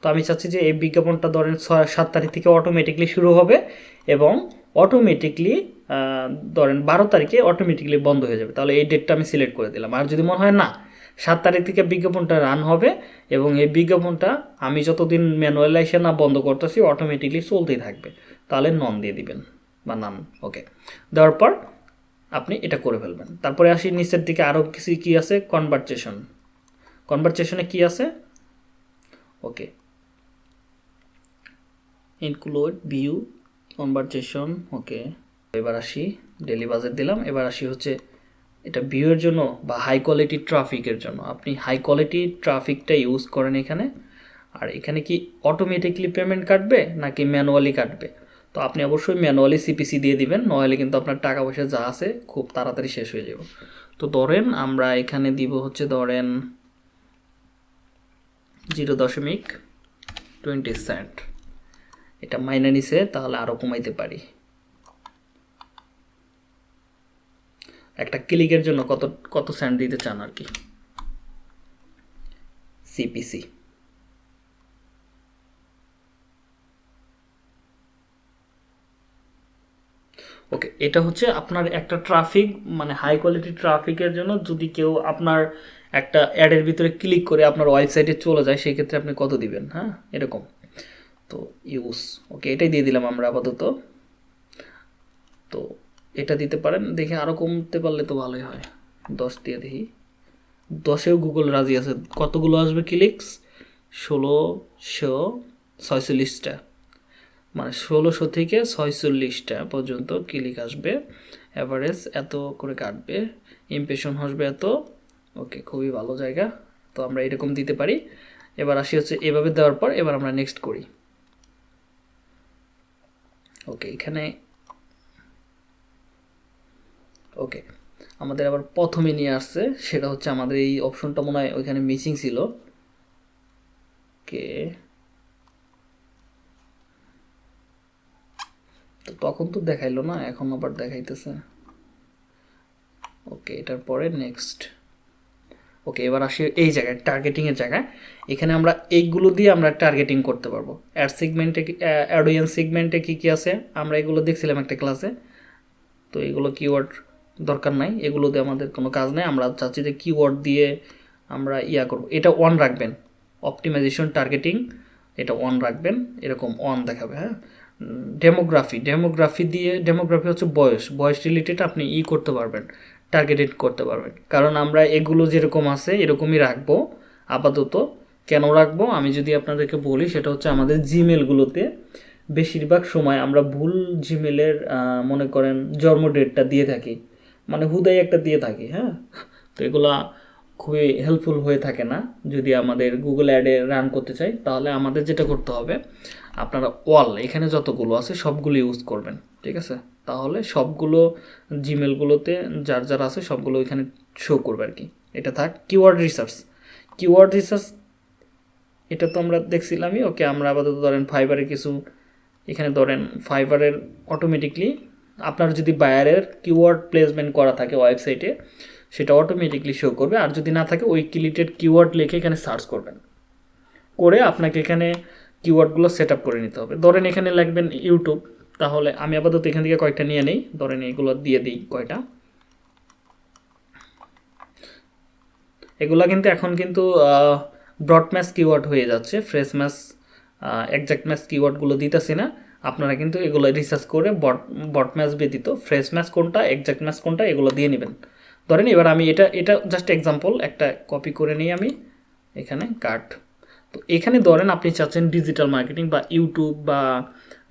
তো আমি চাচ্ছি যে এই বিজ্ঞাপনটা ধরেন ছয়, সাত তারিখ থেকে অটোমেটিকলি শুরু হবে এবং অটোমেটিকলি ধরেন বারো তারিখে অটোমেটিকলি বন্ধ হয়ে যাবে। তাহলে এই ডেটটা আমি সিলেক্ট করে দিলাম। আর যদি মনে হয় না সাত তারিখ থেকে বিজ্ঞাপনটা রান হবে এবং এই বিজ্ঞাপনটা আমি যতদিন ম্যানুয়ালাইসে না বন্ধ করতেছি অটোমেটিকলি চলতেই থাকবে। তাহলে নন দিয়ে দিবেন বা নাম ওকে দেওয়ার পর আপনি এটা করে ফেলবেন। তারপরে আসি নিচের দিকে আরও কিছু কী আছে? কনভারসেশন কনভারসেশনে কি আছে? Okay include view conversation okay এবার আসি ডেলি বাজেট দিলাম। এবার আসি হচ্ছে এটা ভিউয়ের জন্য বা হাই কোয়ালিটি ট্রাফিকের জন্য। আপনি হাই কোয়ালিটি ট্রাফিকটা ইউজ করেন এখানে। আর এখানে কি অটোমেটিকলি পেমেন্ট কাটবে নাকি ম্যানুয়ালি কাটবে? তো আপনি অবশ্যই ম্যানুয়ালি সিপিসি দিয়ে দিবেন, নইলে কিন্তু আপনার টাকা পয়সা যা আছে খুব তাড়াতাড়ি শেষ হয়ে যাবে। তো ধরেন আমরা এখানে দিব হচ্ছে ধরেন জিরো দশমিক টোয়েন্টি সেন্ট এটা মাইনে নিছে, তাহলে আরও কমাইতে পারি। একটা ক্লিকের জন্য কত কত সেন্ট দিতে চান আর কি? সিপিসি ওকে এটা হচ্ছে আপনার একটা ট্রাফিক মানে হাই কোয়ালিটি ট্রাফিকের জন্য যদি কেউ আপনার একটা অ্যাডের ভিতরে ক্লিক করে আপনার ওয়েবসাইটে চলে যায় সেই ক্ষেত্রে আপনি কত দিবেন? হ্যাঁ এরকম। তো ইউজ ওকে এটাই দিয়ে দিলাম আমরা আপাতত। তো এটা দিতে পারেন, দেখে আরও কমতে পারলে তো ভালোই হয়। দশ দিয়ে দেখি। দশেও গুগল রাজি আছে। কতগুলো আসবে ক্লিকস ষোলোশো ছয়চল্লিশটা। মানে ষোলোশো থেকে ছয়চল্লিশটা পর্যন্ত ক্লিক আসবে। অ্যাভারেজ এত করে কাটবে। ইমপ্রেশন আসবে এত। ওকে, খুবই ভালো জায়গা। তো আমরা এরকম দিতে পারি। এবার আসি হচ্ছে এভাবে দেওয়ার পর এবার আমরা নেক্সট করি। ওকে, এখানে ওকে আমাদের আবার প্রথমে নিয়ে আসছে, সেটা হচ্ছে আমাদের এই অপশনটা মনে হয় ওইখানে মিসিং ছিল। কে তো তখন তো দেখাইলো না, এখন আবার দেখাইতেছে। ওকে এটার পরে নেক্সট ওকে এবার আসি এই জায়গায় টার্গেটিংয়ের জায়গায়। এখানে আমরা এইগুলো দিয়ে আমরা টার্গেটিং করতে পারব। অ্যাড সেগমেন্টে অ্যাডোয়ান সেগমেন্টে কী কী আছে? আমরা এগুলো দেখছিলাম একটা ক্লাসে তো এগুলো কিওয়ার্ড দরকার নাই, এগুলোতে আমাদের কোনো কাজ নেই। আমরা চাচ্ছি যে কিওয়ার্ড দিয়ে আমরা ইয়া করব। এটা অন রাখবেন। অপটিমাইজেশন টার্গেটিং এটা অন রাখবেন। এরকম অন দেখাবে হ্যাঁ? ডেমোগ্রাফি ডেমোগ্রাফি দিয়ে ডেমোগ্রাফি হচ্ছে বয়স। বয়স রিলেটেড আপনি ই করতে পারবেন টার্গেটেড করতে পারবেন। কারণ আমরা এগুলো যেরকম আছে, এরকমই রাখব, আপাতত। কেন রাখব? আমি যদি আপনাদেরকে বলি, সেটা হচ্ছে আমাদের জিমেলগুলোতে বেশিরভাগ সময় আমরা ভুল জিমেলের মনে করেন জন্ম ডেটটা দিয়ে থাকি। মানে হুদাই একটা দিয়ে থাকি হ্যাঁ? তো এগুলা খুবই হেল্পফুল হয়ে থাকে না। যদি আমাদের গুগল অ্যাডে রান করতে চাই, তাহলে আমাদের যেটা করতে হবে, আপনারা ওয়াল এখানে যতগুলো আছে, সবগুলো ইউজ করবেন, ঠিক আছে? তাহলে সবগুলো জিমেলগুলোতে যার যার আছে, সবগুলো এখানে শো করবে আর কি এটা থাক কিওয়ার্ড রিসার্চ কিওয়ার্ড রিসার্চ এটা তো আমরা দেখছিলামই ওকে আমরা আপাতত ধরেন ফাইবারের কিছু, এখানে ধরেন ফাইবারের অটোমেটিকলি আপনার যদি বায়ারের কিওয়ার্ড প্লেসমেন্ট করা থাকে ওয়েবসাইটে সেটা অটোমেটিকলি শো করবে। আর যদি না থাকে, ওই কিলিটেড কিওয়ার্ড লিখে এখানে সার্চ করবেন। করে আপনাকে এখানে কিওয়ার্ডগুলো সেট আপ করে নিতে হবে। ধরেন এখানে লাগবেন ইউটিউব তাহলে আমি আপাতত এখান থেকে কয়েকটা নিয়ে নেই। ধরেন এগুলো দিয়ে দিই কয়টা। এগুলা কিন্তু এখন কিন্তু ব্রড ম্যাচ কিওয়ার্ড হয়ে যাচ্ছে। ফ্রেশ ম্যাচ একজ্যাক্ট ম্যাচ কিওয়ার্ডগুলো দিতেছি না। আপনারা কিন্তু এগুলো রিসার্চ করে বট বট ম্যাচ ব্যতীত ফ্রেশ ম্যাচ কোনটা একজ্যাক্ট ম্যাচ কোনটা, এগুলো দিয়ে নেবেন। ধরেন এবার আমি এটা এটা জাস্ট এক্সাম্পল একটা কপি করে নিই আমি, এখানে কাট তো এখানে ধরেন আপনি চাচ্ছেন ডিজিটাল মার্কেটিং বা ইউটিউব বা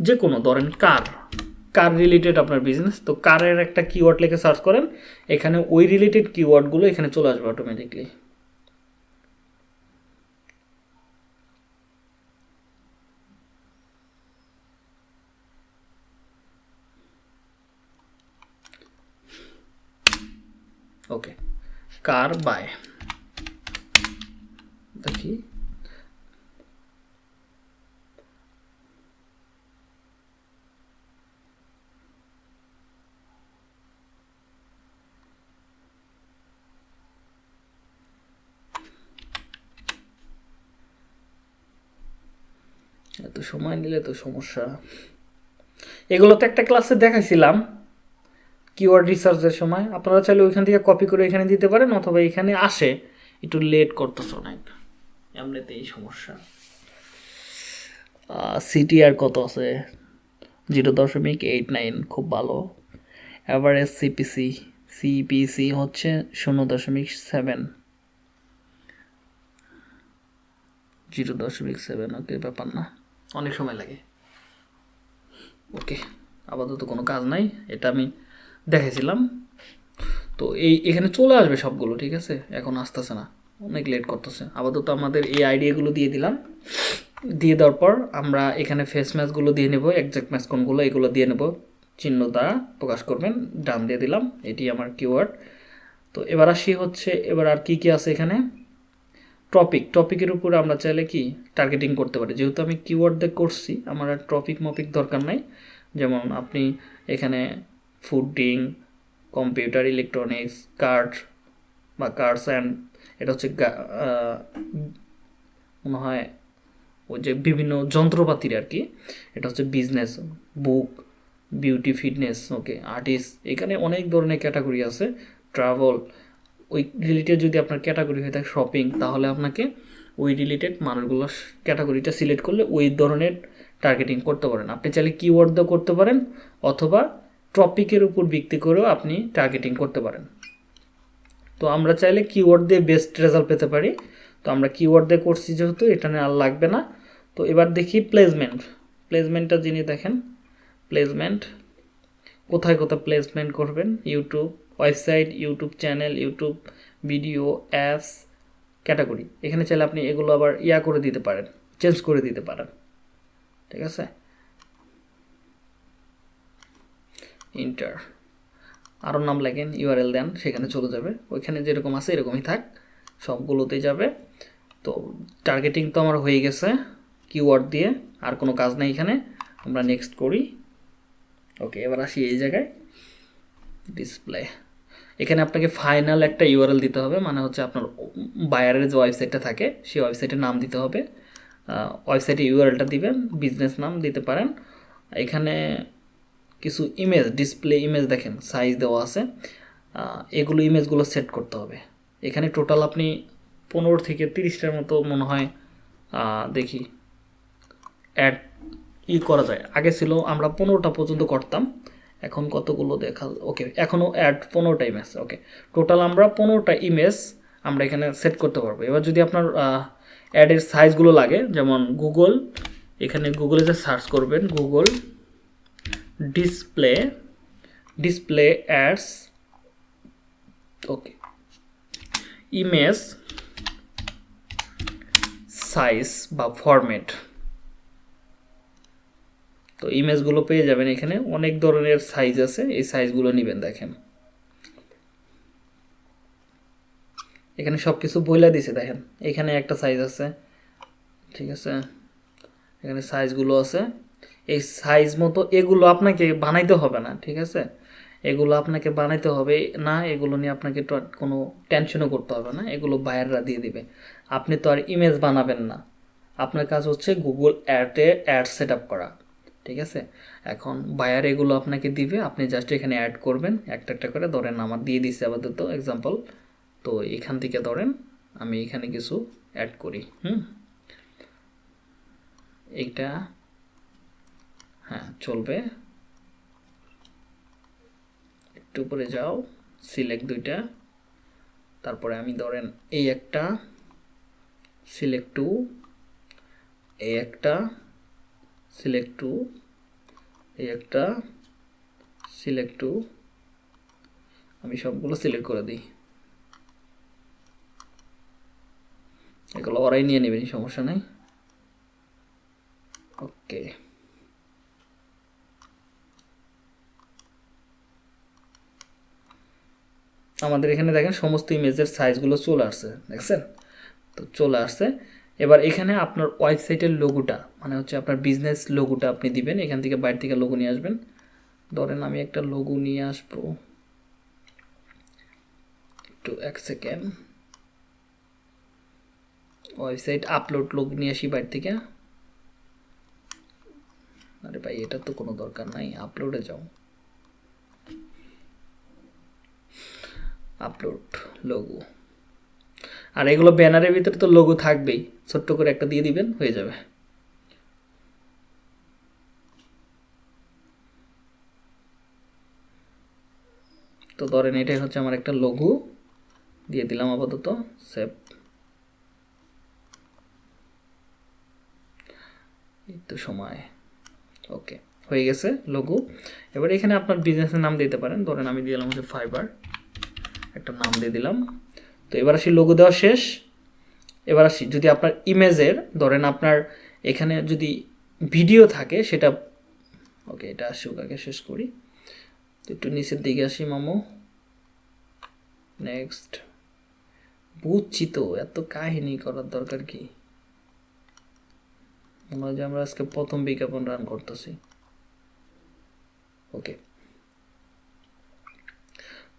যে কোনো ধরেন কার কার রিলেটেড আপনার বিজনেস তো কারের একটা কিওয়ার্ড লিখে সার্চ করেন, এখানে ওই রিলেটেড কিওয়ার্ডগুলো এখানে চলে আসবে অটোমেটিকলি ওকে কার বাই? দেখি। এত সময় নিলে তো সমস্যা। এগুলো তো একটা ক্লাসে দেখাইছিলাম। কিওয়ার্ড রিসার্চের সময়, আপনারা চাইলে ওইখান থেকে কপি করে এখানে দিতে পারেন অথবা এখানে আসে, একটু লেট করতেছ অনেক। এমনিতে এই সমস্যা সিটিআর কত আছে? জিরো দশমিক এইট নাইন খুব ভালো। অ্যাভারেজ সিপিসি সিপিসি হচ্ছে শূন্য দশমিক সেভেন জিরো দশমিক সেভেন ওকে ব্যাপার না। অনেক সময় লাগে। ওকে আপাতত কোনো কাজ নাই। এটা আমি দেখেছিলাম তো এই, এখানে চলে আসবে সবগুলো, ঠিক আছে? এখন আসতেছে না। অনেক লেট করতেছে। আপাতত আমাদের এই আইডিয়াগুলো দিয়ে দিলাম। দিয়ে দেওয়ার পর আমরা এখানে ফেস ম্যাচগুলো দিয়ে নেব একজ্যাক্ট ম্যাচ কোনগুলো এগুলো দিয়ে নেব। চিহ্ন দ্বারা প্রকাশ করবেন, ডান দিয়ে দিলাম। এটি আমার কিওয়ার্ড তো এবার আসি হচ্ছে, এবার আর কি কি আছে এখানে? টপিক টপিকের উপরে আমরা চাইলে কি? টার্গেটিং করতে পারি। যেহেতু আমি কিওয়ার্ড দিয়ে করছি, আমার আর টপিক মপিক দরকার নাই। যেমন আপনি এখানে ফুডিং কম্পিউটার ইলেকট্রনিক্স, কার্ড বা কার্ডস অ্যান্ড এটা হচ্ছে মনে হয় ওই যে বিভিন্ন যন্ত্রপাতির আর কি। এটা হচ্ছে business book beauty fitness okay artist এখানে অনেক ধরনের ক্যাটাগরি আছে। ট্রাভেল ওই রিলেটেড যদি আপনার ক্যাটাগরি হয়ে থাকে শপিং তাহলে আপনাকে ওই রিলেটেড মানুষগুলো ক্যাটাগরিটা সিলেক্ট করলে ওই ধরনের টার্গেটিং করতে পারেন। আপনি চাইলে কিওয়ার্ড দিয়েও করতে পারেন অথবা টপিকের উপর ভিত্তি করেও আপনি টার্গেটিং করতে পারেন। তো আমরা চাইলে কিওয়ার্ড দিয়ে বেস্ট রেজাল্ট পেতে পারি। তো আমরা কিওয়ার্ড দিয়ে করছি যেহেতু, এটা নিয়ে আর লাগবে না। তো এবার দেখি প্লেসমেন্ট প্লেসমেন্টটা যিনি দেখেন প্লেসমেন্ট কোথায় কোথায় প্লেসমেন্ট করবেন? YouTube website YouTube channel YouTube video apps category এখানে চাইলে আপনি এগুলো আবার ইয়া করে দিতে পারেন চেঞ্জ করে দিতে পারেন। ঠিক আছে? ইন্টার আরও নাম লেখেন ইউআরএল দেন, সেখানে চলে যাবে। ওইখানে যেরকম আছে এরকমই থাক, সবগুলোতেই যাবে। তো টার্গেটিং তো আমার হয়ে গেছে কিওয়ার্ড দিয়ে, আর কোনো কাজ নেই এখানে। আমরা নেক্সট করি। ওকে এবার আসি এই জায়গায়। ডিসপ্লে এখানে আপনাকে ফাইনাল একটা ইউআরএল দিতে হবে মানে হচ্ছে আপনার বায়ারের যে ওয়েবসাইটটা থাকে, সেই ওয়েবসাইটের নাম দিতে হবে। ওয়েবসাইটে ইউআরএলটা দিবেন বিজনেস নাম দিতে পারেন। এখানে কিছু ইমেজ ডিসপ্লে ইমেজ দেখেন সাইজ দেওয়া আছে। এগুলো ইমেজগুলো সেট করতে হবে। এখানে টোটাল আপনি পনেরো থেকে তিরিশটার মতো মনে হয় দেখি অ্যাড ই করা যায়। আগে ছিল, আমরা পনেরোটা পর্যন্ত করতাম। এখন কতগুলো দেখা ওকে এখনও অ্যাড পনেরোটা ইমেজ ওকে টোটাল আমরা পনেরোটা ইমেজ আমরা এখানে সেট করতে পারব। এবার যদি আপনার অ্যাডের সাইজগুলো লাগে, যেমন গুগল এখানে গুগলে যে সার্চ করবেন Google display display ads okay image size বা ফরম্যাট তো ইমেজগুলো পেয়ে যাবেন এখানে, অনেক ধরনের সাইজ আছে, এই সাইজগুলো নেবেন দেখেন। এখানে সব কিছু বইলা দিছে, দেখেন। এখানে একটা সাইজ আছে, ঠিক আছে? এখানে সাইজগুলো আছে। এই সাইজ মতো এগুলো আপনাকে বানাইতে হবে না, ঠিক আছে? এগুলো আপনাকে বানাইতে হবে না, এগুলো নিয়ে আপনাকে কোনো টেনশনও করতে হবে না, এগুলো বায়াররা দিয়ে দিবে। আপনি তো আর ইমেজ বানাবেন না। আপনার কাজ হচ্ছে গুগল অ্যাডে অ্যাড সেট আপ করা, ঠিক আছে? এখন বায়ার এগুলো আপনাকে দিবে, আপনি জাস্ট এখানে অ্যাড করবেন, একটা একটা করে, ধরেন আমার দিয়ে দিচ্ছে আপাতত এক্সাম্পল তো এখান থেকে ধরেন আমি এখানে কিছু অ্যাড করি, হুম? এইটা হ্যাঁ চলবে। একটু উপরে যাও সিলেক্ট দুইটা। তারপরে আমি ধরেন এই একটা সিলেক্ট টু এই একটা সিলেক্ট টু এই একটা সিলেক্ট টু আমি সবগুলো সিলেক্ট করে দিই। এগুলো ওরাই নিয়ে নেবেন সমস্যা নেই। ওকে আমাদের এখানে দেখেন সমস্ত ইমেজের সাইজগুলো চলে আসছে, দেখছেন? তো চলে আসছে। এবার এখানে আপনার ওয়েবসাইটের লোগোটা মানে হচ্ছে আপনার বিজনেস লোগোটা আপনি দিবেন, এখান থেকে বাইরে থেকে লোগো নিয়ে আসবেন। ধরেন আমি একটা লোগো নিয়ে আসব। একটু এক সেকেন্ড ওয়েবসাইট আপলোড লোক নিয়ে আসি বাইরে থেকে। আরে ভাই, এটা তো কোনো দরকার নাই আপলোডে যাও। আপলোড লোগো আর এগুলো ব্যানারের ভিতরে তো লোগো থাকবেই। ছোট্ট করে একটা দিয়ে দিবেন, হয়ে যাবে। তো ধরেন এটাই হচ্ছে আমার একটা লঘু দিয়ে দিলাম আপাতত সেভ তো সময়। ওকে হয়ে গেছে লঘু এবার এখানে আপনার বিজনেসের নাম দিতে পারেন। ধরেন আমি দিলাম হচ্ছে ফাইবার একটা নাম দিয়ে দিলাম। তো এবার আসি লোগো দেওয়া শেষ। এবার আসি, যদি আপনার ইমেজের, ধরেন আপনার এখানে যদি ভিডিও থাকে, সেটা, ওকে, এটা আসুক আগে শেষ করি। তো একটু নিচের দিকে আসি, মামো। নেক্সট বুঝছি তো, এত কাহিনী করার দরকার কি? মনে হয় যে আমরা আজকে প্রথম বিজ্ঞাপন রান করতেছি। ওকে।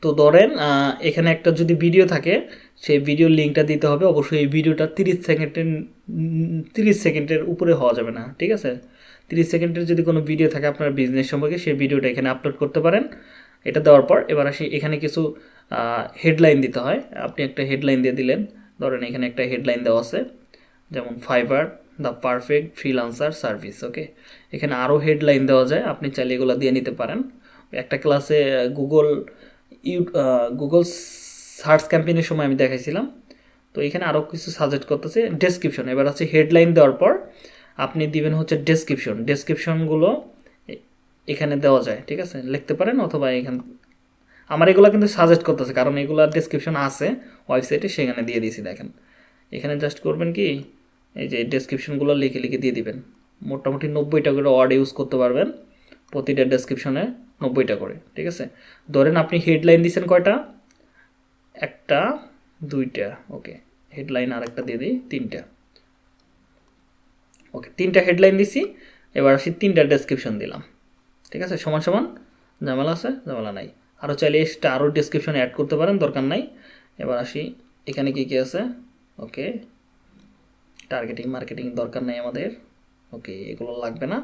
তো ধরেন এখানে একটা যদি ভিডিও থাকে, সেই ভিডিওর লিঙ্কটা দিতে হবে। অবশ্যই এই ভিডিওটা তিরিশ সেকেন্ডের তিরিশ সেকেন্ডের উপরে হওয়া যাবে না, ঠিক আছে? তিরিশ সেকেন্ডের যদি কোনো ভিডিও থাকে আপনার বিজনেস সম্পর্কে, সেই ভিডিওটা এখানে আপলোড করতে পারেন। এটা দেওয়ার পর এবার আসি, এখানে কিছু হেডলাইন দিতে হয়। আপনি একটা হেডলাইন দিয়ে দিলেন। ধরেন এখানে একটা হেডলাইন দেওয়া আছে, যেমন Fiverr the perfect freelancer service okay এখানে আরও হেডলাইন দেওয়া যায়, আপনি চাইলে এগুলো দিয়ে নিতে পারেন। একটা ক্লাসে গুগল ইউ গুগল সার্চ ক্যাম্পেইনের সময় আমি দেখাইছিলাম। তো এখানে আরও কিছু সাজেস্ট করতেছে ডেসক্রিপশন এবার হচ্ছে হেডলাইন দেওয়ার পর আপনি দিবেন হচ্ছে ডেসক্রিপশন ডেসক্রিপশনগুলো এখানে দেওয়া যায়, ঠিক আছে? লিখতে পারেন অথবা এখান আমার এগুলো কিন্তু সাজেস্ট করতেছে, কারণ এগুলো ডেসক্রিপশন আছে ওয়েবসাইটে সেখানে দিয়ে দিয়েছি, দেখেন। এখানে জাস্ট করবেন কি, এই যে ডেসক্রিপশনগুলো লিখে লিখে দিয়ে দিবেন। মোটামুটি নব্বইটা করে ওয়ার্ড ইউজ করতে পারবেন প্রতিটা ডেসক্রিপশনে নব্বইটা করে, ঠিক আছে? ধরেন আপনি হেডলাইন দিয়েছেন কয়টা? একটা, দুইটা ওকে হেডলাইন আর একটা দিয়ে দিই, তিনটা। ওকে তিনটা হেডলাইন দিছি, এবার আসি তিনটা ডেসক্রিপশন দিলাম। ঠিক আছে? সমান সমান, ঝামেলা আছে, ঝামেলা নাই। আরও চাইলে এক্সট্রা আরও ডেসক্রিপশন অ্যাড করতে পারেন, দরকার নাই। এবার আসি, এখানে কী কী আছে? ওকে টার্গেটিং মার্কেটিং দরকার নেই আমাদের। ওকে এগুলো লাগবে না।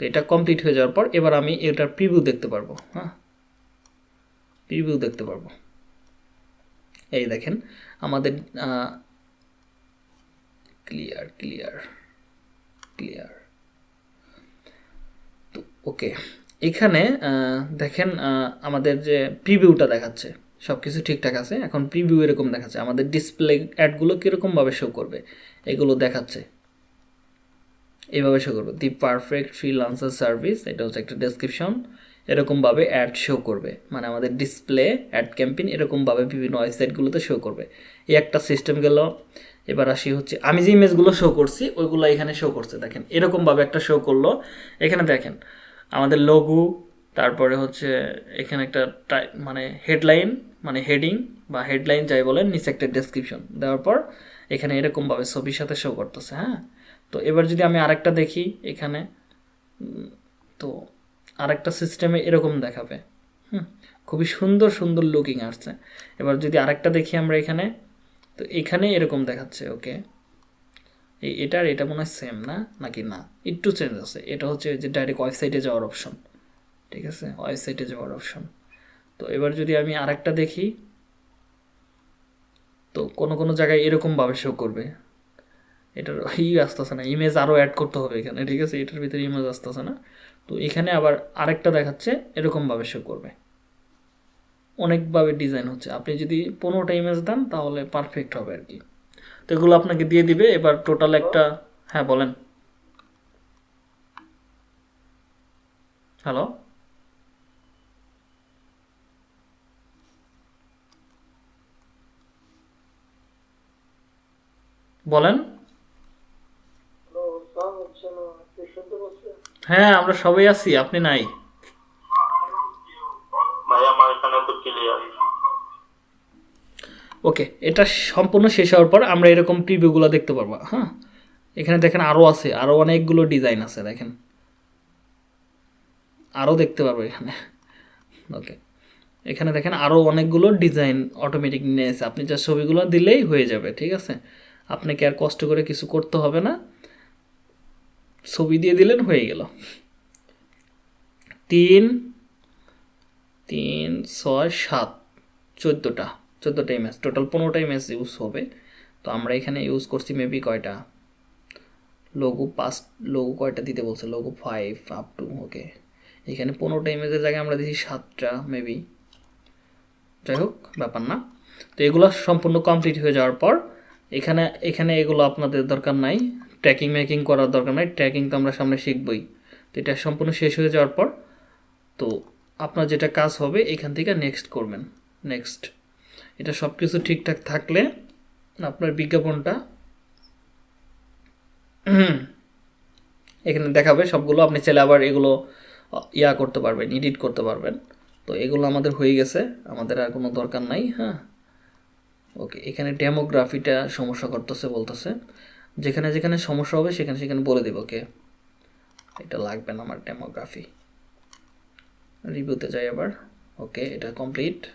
তো এটা কমপ্লিট হয়ে যাওয়ার পর এবার আমি এটার প্রিভিউ দেখতে পারব হ্যাঁ? প্রিভিউ দেখতে পারব। এই দেখেন, আমাদের ক্লিয়ার ক্লিয়ার ক্লিয়ার তো ওকে এখানে দেখেন আমাদের যে প্রিভিউটা দেখাচ্ছে সব কিছু ঠিকঠাক আছে। এখন প্রিভিউ এরকম দেখাচ্ছে। আমাদের ডিসপ্লে অ্যাডগুলো কীরকমভাবে শো করবে, এগুলো দেখাচ্ছে। এইভাবে শো করবে। দি পারফেক্ট ফ্রিলান্সার সার্ভিস এটা হচ্ছে একটা ডেসক্রিপশন এরকমভাবে অ্যাড শো করবে। মানে আমাদের ডিসপ্লে অ্যাড ক্যাম্পেইন এরকমভাবে বিভিন্ন ওয়েবসাইটগুলোতে শো করবে। এই একটা সিস্টেম গেল। এবার আসি হচ্ছে, আমি যে ইমেজগুলো শো করছি, ওইগুলো এখানে শো করছে। দেখেন, এরকমভাবে একটা শো করল। এখানে দেখেন, আমাদের লঘু তারপরে হচ্ছে এখানে একটা মানে হেডলাইন মানে হেডিং বা হেডলাইন যাই বলেন, নিচে একটা ডেসক্রিপশন দেওয়ার পর এখানে এরকমভাবে ছবির সাথে শো করতেছে হ্যাঁ? তো এবার যদি আমি আরেকটা দেখি এখানে তো আরেকটা সিস্টেমে এরকম দেখাবে। হুম, খুবই সুন্দর সুন্দর লুকিং আসছে। এবার যদি আরেকটা দেখি আমরা এখানে, তো এখানে এরকম দেখাচ্ছে ওকে এই এটার এটা মনে হয় সেম না? নাকি না? একটু চেঞ্জ আছে। এটা হচ্ছে যে ডাইরেক্ট ওয়েবসাইটে যাওয়ার অপশন ঠিক আছে? ওয়েবসাইটে যাওয়ার অপশন তো এবার যদি আমি আরেকটা দেখি, তো কোনো কোনো জায়গায় এরকমভাবে শো করবে। এটার ই আসতেছে না ইমেজ আরও অ্যাড করতে হবে এখানে, ঠিক আছে? এটার ভিতরে ইমেজ আসতেছে না। তো এখানে আবার আরেকটা দেখাচ্ছে, এরকমভাবে শো করবে। অনেকভাবে ডিজাইন হচ্ছে। আপনি যদি পনেরোটা ইমেজ দেন, তাহলে পারফেক্ট হবে আর কি। তো এগুলো আপনাকে দিয়ে দিবে, এবার টোটাল একটা হ্যাঁ বলেন। হ্যালো বলেন হ্যালো সাউন্ড হচ্ছে না আপনি শুনতে পাচ্ছেন হ্যাঁ আমরা সবাই আছি আপনি নাই। ওকে এটা সম্পূর্ণ শেষ হওয়ার পর আমরা এরকম প্রিভিউগুলো দেখতে পারব হ্যাঁ? এখানে দেখেন আরও আছে আরও অনেকগুলো ডিজাইন আছে দেখেন। আরও দেখতে পারব এখানে। ওকে এখানে দেখেন আরও অনেকগুলো ডিজাইন অটোমেটিক নিয়েছে আপনি যা ছবিগুলো দিলেই হয়ে যাবে ঠিক আছে? আপনাকে আর কষ্ট করে কিছু করতে হবে না। ছবি দিয়ে দিলেন, হয়ে গেল। তিন তিন, ছয়, সাত, চোদ্দোটা চোদ্দোটা ইমেজ টোটাল পনেরোটা ইমেজ ইউজ হবে। তো আমরা এখানে ইউজ করছি মেবি কয়টা? লোগো পাঁচ লোগো কয়টা দিতে বলছে? Logo five up to okay এখানে পনেরোটা ইমেজের জায়গায় আমরা দিচ্ছি সাতটা মেবি যাই হোক, ব্যাপার না। তো এগুলো সম্পূর্ণ কমপ্লিট হয়ে যাওয়ার পর, এখানে এখানে এগুলো আপনাদের দরকার নাই। ট্র্যাকিং ম্যাকিং করার দরকার নাই। ট্র্যাকিং তো আমরা সামনে শিখবই। তো এটা সম্পূর্ণ শেষ হয়ে যাওয়ার পর, তো আপনার যেটা কাজ হবে, এখান থেকে নেক্সট করবেন। নেক্সট এটা সব কিছু ঠিকঠাক থাকলে আপনার বিজ্ঞাপনটা এখানে দেখাবে, সবগুলো আপনি চাইলে আবার এগুলো ইয়া করতে পারবেন এডিট করতে পারবেন। তো এগুলো আমাদের হয়ে গেছে, আমাদের আর কোনো দরকার নাই হ্যাঁ? ওকে এখানে ডেমোগ্রাফিটা সমস্যা করতেছে বলতেছে। যেখানে যেখানে সমস্যা হবে সেখানে সেখানে বলে দেব, ওকে? এটা লাগবে না আমার ডেমোগ্রাফি রিভিউতে যাই আবার, ওকে? এটা কমপ্লিট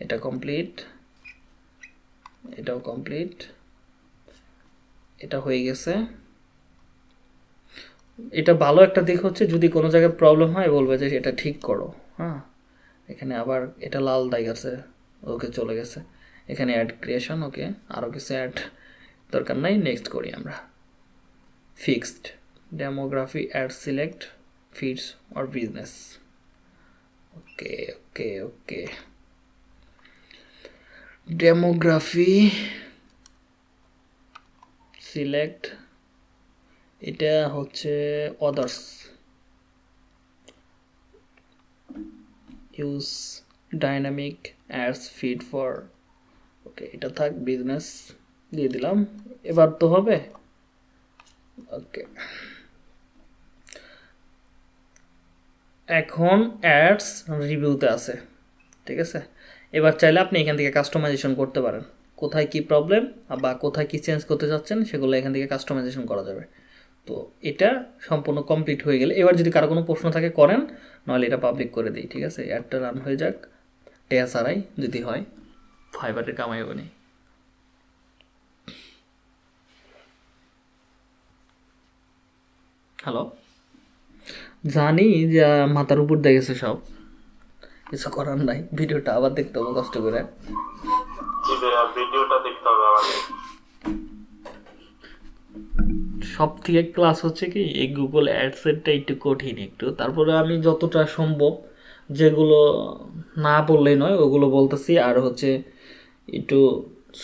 এটা কমপ্লিট এটাও কমপ্লিট এটা হয়ে গেছে। এটা ভালো একটা দিক হচ্ছে যদি কোনো জায়গায় প্রবলেম হয়, বলবে যে এটা ঠিক করো হ্যাঁ? এখানে আবার এটা লাল দাগ আছে, ওকে চলে গেছে। এখানে অ্যাড ক্রিয়েশন ওকে? আরও কিছু অ্যাড দরকার নাই নেক্সট করি আমরা। Fixed demography ad select feeds or business okay okay okay demography select এটা হচ্ছে others use dynamic ads feed for okay এটা থাক বিজনেস দিয়ে দিলাম। এবার তো হবে। ওকে। এখন অ্যাডস রিভিউতে আছে। ঠিক আছে? এবার চাইলে আপনি এখান থেকে কাস্টমাইজেশন করতে পারেন। কোথায় কি প্রবলেম বা কোথায় কি চেঞ্জ করতে চাচ্ছেন সেগুলো এখান থেকে কাস্টমাইজেশন করা যাবে। তো এটা সম্পূর্ণ কমপ্লিট হয়ে গেলে এবার যদি কারও কোনো প্রশ্ন থাকে করেন, নাহলে এটা পাবলিক করে দিই। ঠিক আছে? অ্যাডটা রান হয়ে যাক। টেয়া ছাড়াই যদি হয় ফাইবারের কামাই হবে হ্যালো জানি যে মাথার উপর দেখেছে সব। কিছু করার নাই ভিডিওটা আবার দেখতে হবে কষ্ট করে। ভিডিওটা দেখতে হবে আমাদের সব থেকে ক্লাস হচ্ছে কি এই গুগল অ্যাডসেটটা একটু কঠিন একটু। তারপরে আমি যতটা সম্ভব যেগুলো না বললেই নয় ওগুলো বলতেছি। আর হচ্ছে একটু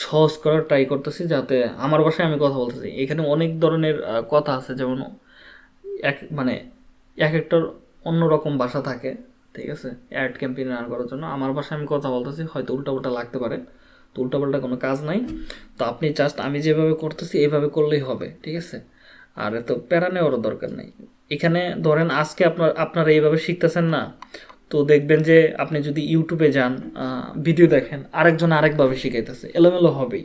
সহজ করার ট্রাই করতেছি যাতে আমার ভাষায় আমি কথা বলতেছি। এখানে অনেক ধরনের কথা আছে যেমন এক মানে এক একটার অন্যরকম ভাষা থাকে, ঠিক আছে? অ্যাড ক্যাম্পেইন রান করার জন্য। আমার ভাষায় আমি কথা বলতেছি, হয়তো উল্টাপাল্টা লাগতে পারে। তো উল্টাপাল্টা কোনো কাজ নাই। তো আপনি জাস্ট আমি যেভাবে করতেছি এইভাবে করলেই হবে, ঠিক আছে? আর এত প্যারা নেওয়ারও দরকার নেই। এখানে ধরেন আজকে আপনার, আপনারা এইভাবে শিখতেছেন না, তো দেখবেন যে আপনি যদি ইউটিউবে যান ভিডিও দেখেন, আরেকজন আরেকভাবে শিখাইতেছে। এলোমেলো হবেই।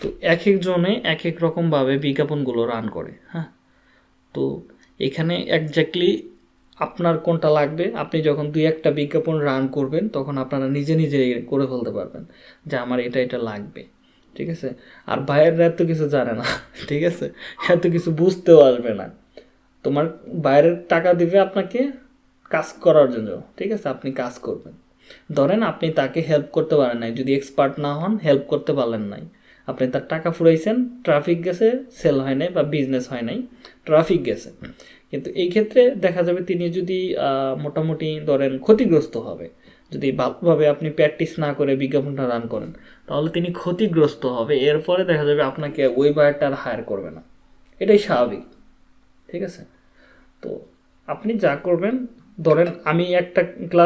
তো এক একজনে এক এক রকমভাবে বিজ্ঞাপনগুলো রান করে হ্যাঁ? তো এখানে একজাক্টলি আপনার কোনটা লাগবে, আপনি যখন দুই একটা বিজ্ঞাপন রান করবেন, তখন আপনারা নিজে নিজে করে ফেলতে পারবেন যে আমার এটা এটা লাগবে, ঠিক আছে? আর বাইরের এত কিছু জানে না, ঠিক আছে? এত কিছু বুঝতেও আসবে না। তোমার বাইরের টাকা দিবে আপনাকে কাজ করার জন্য, ঠিক আছে? আপনি কাজ করবেন। ধরেন আপনি তাকে হেল্প করতে পারেন নাই, যদি এক্সপার্ট না হন হেল্প করতে পারলেন নাই। আপনি তার টাকা ফুরাইছেন ট্রাফিক গেছে সেল হয় নাই বা বিজনেস হয় নাই ট্রাফিক গেছে। কিন্তু এই ক্ষেত্রে দেখা যাবে তিনি যদি মোটামুটি ধরেন ক্ষতিগ্রস্ত হবে যদি ভালোভাবে আপনি প্র্যাকটিস না করে বিজ্ঞাপনটা রান করেন তাহলে তিনি ক্ষতিগ্রস্ত হবে। এরপরে দেখা যাবে আপনাকে ওই বায়ারটা আর হায়ার করবে না। এটাই স্বাভাবিক। ঠিক আছে? তো আপনি যা করবেন ধরেন আমি একটা ক্লাস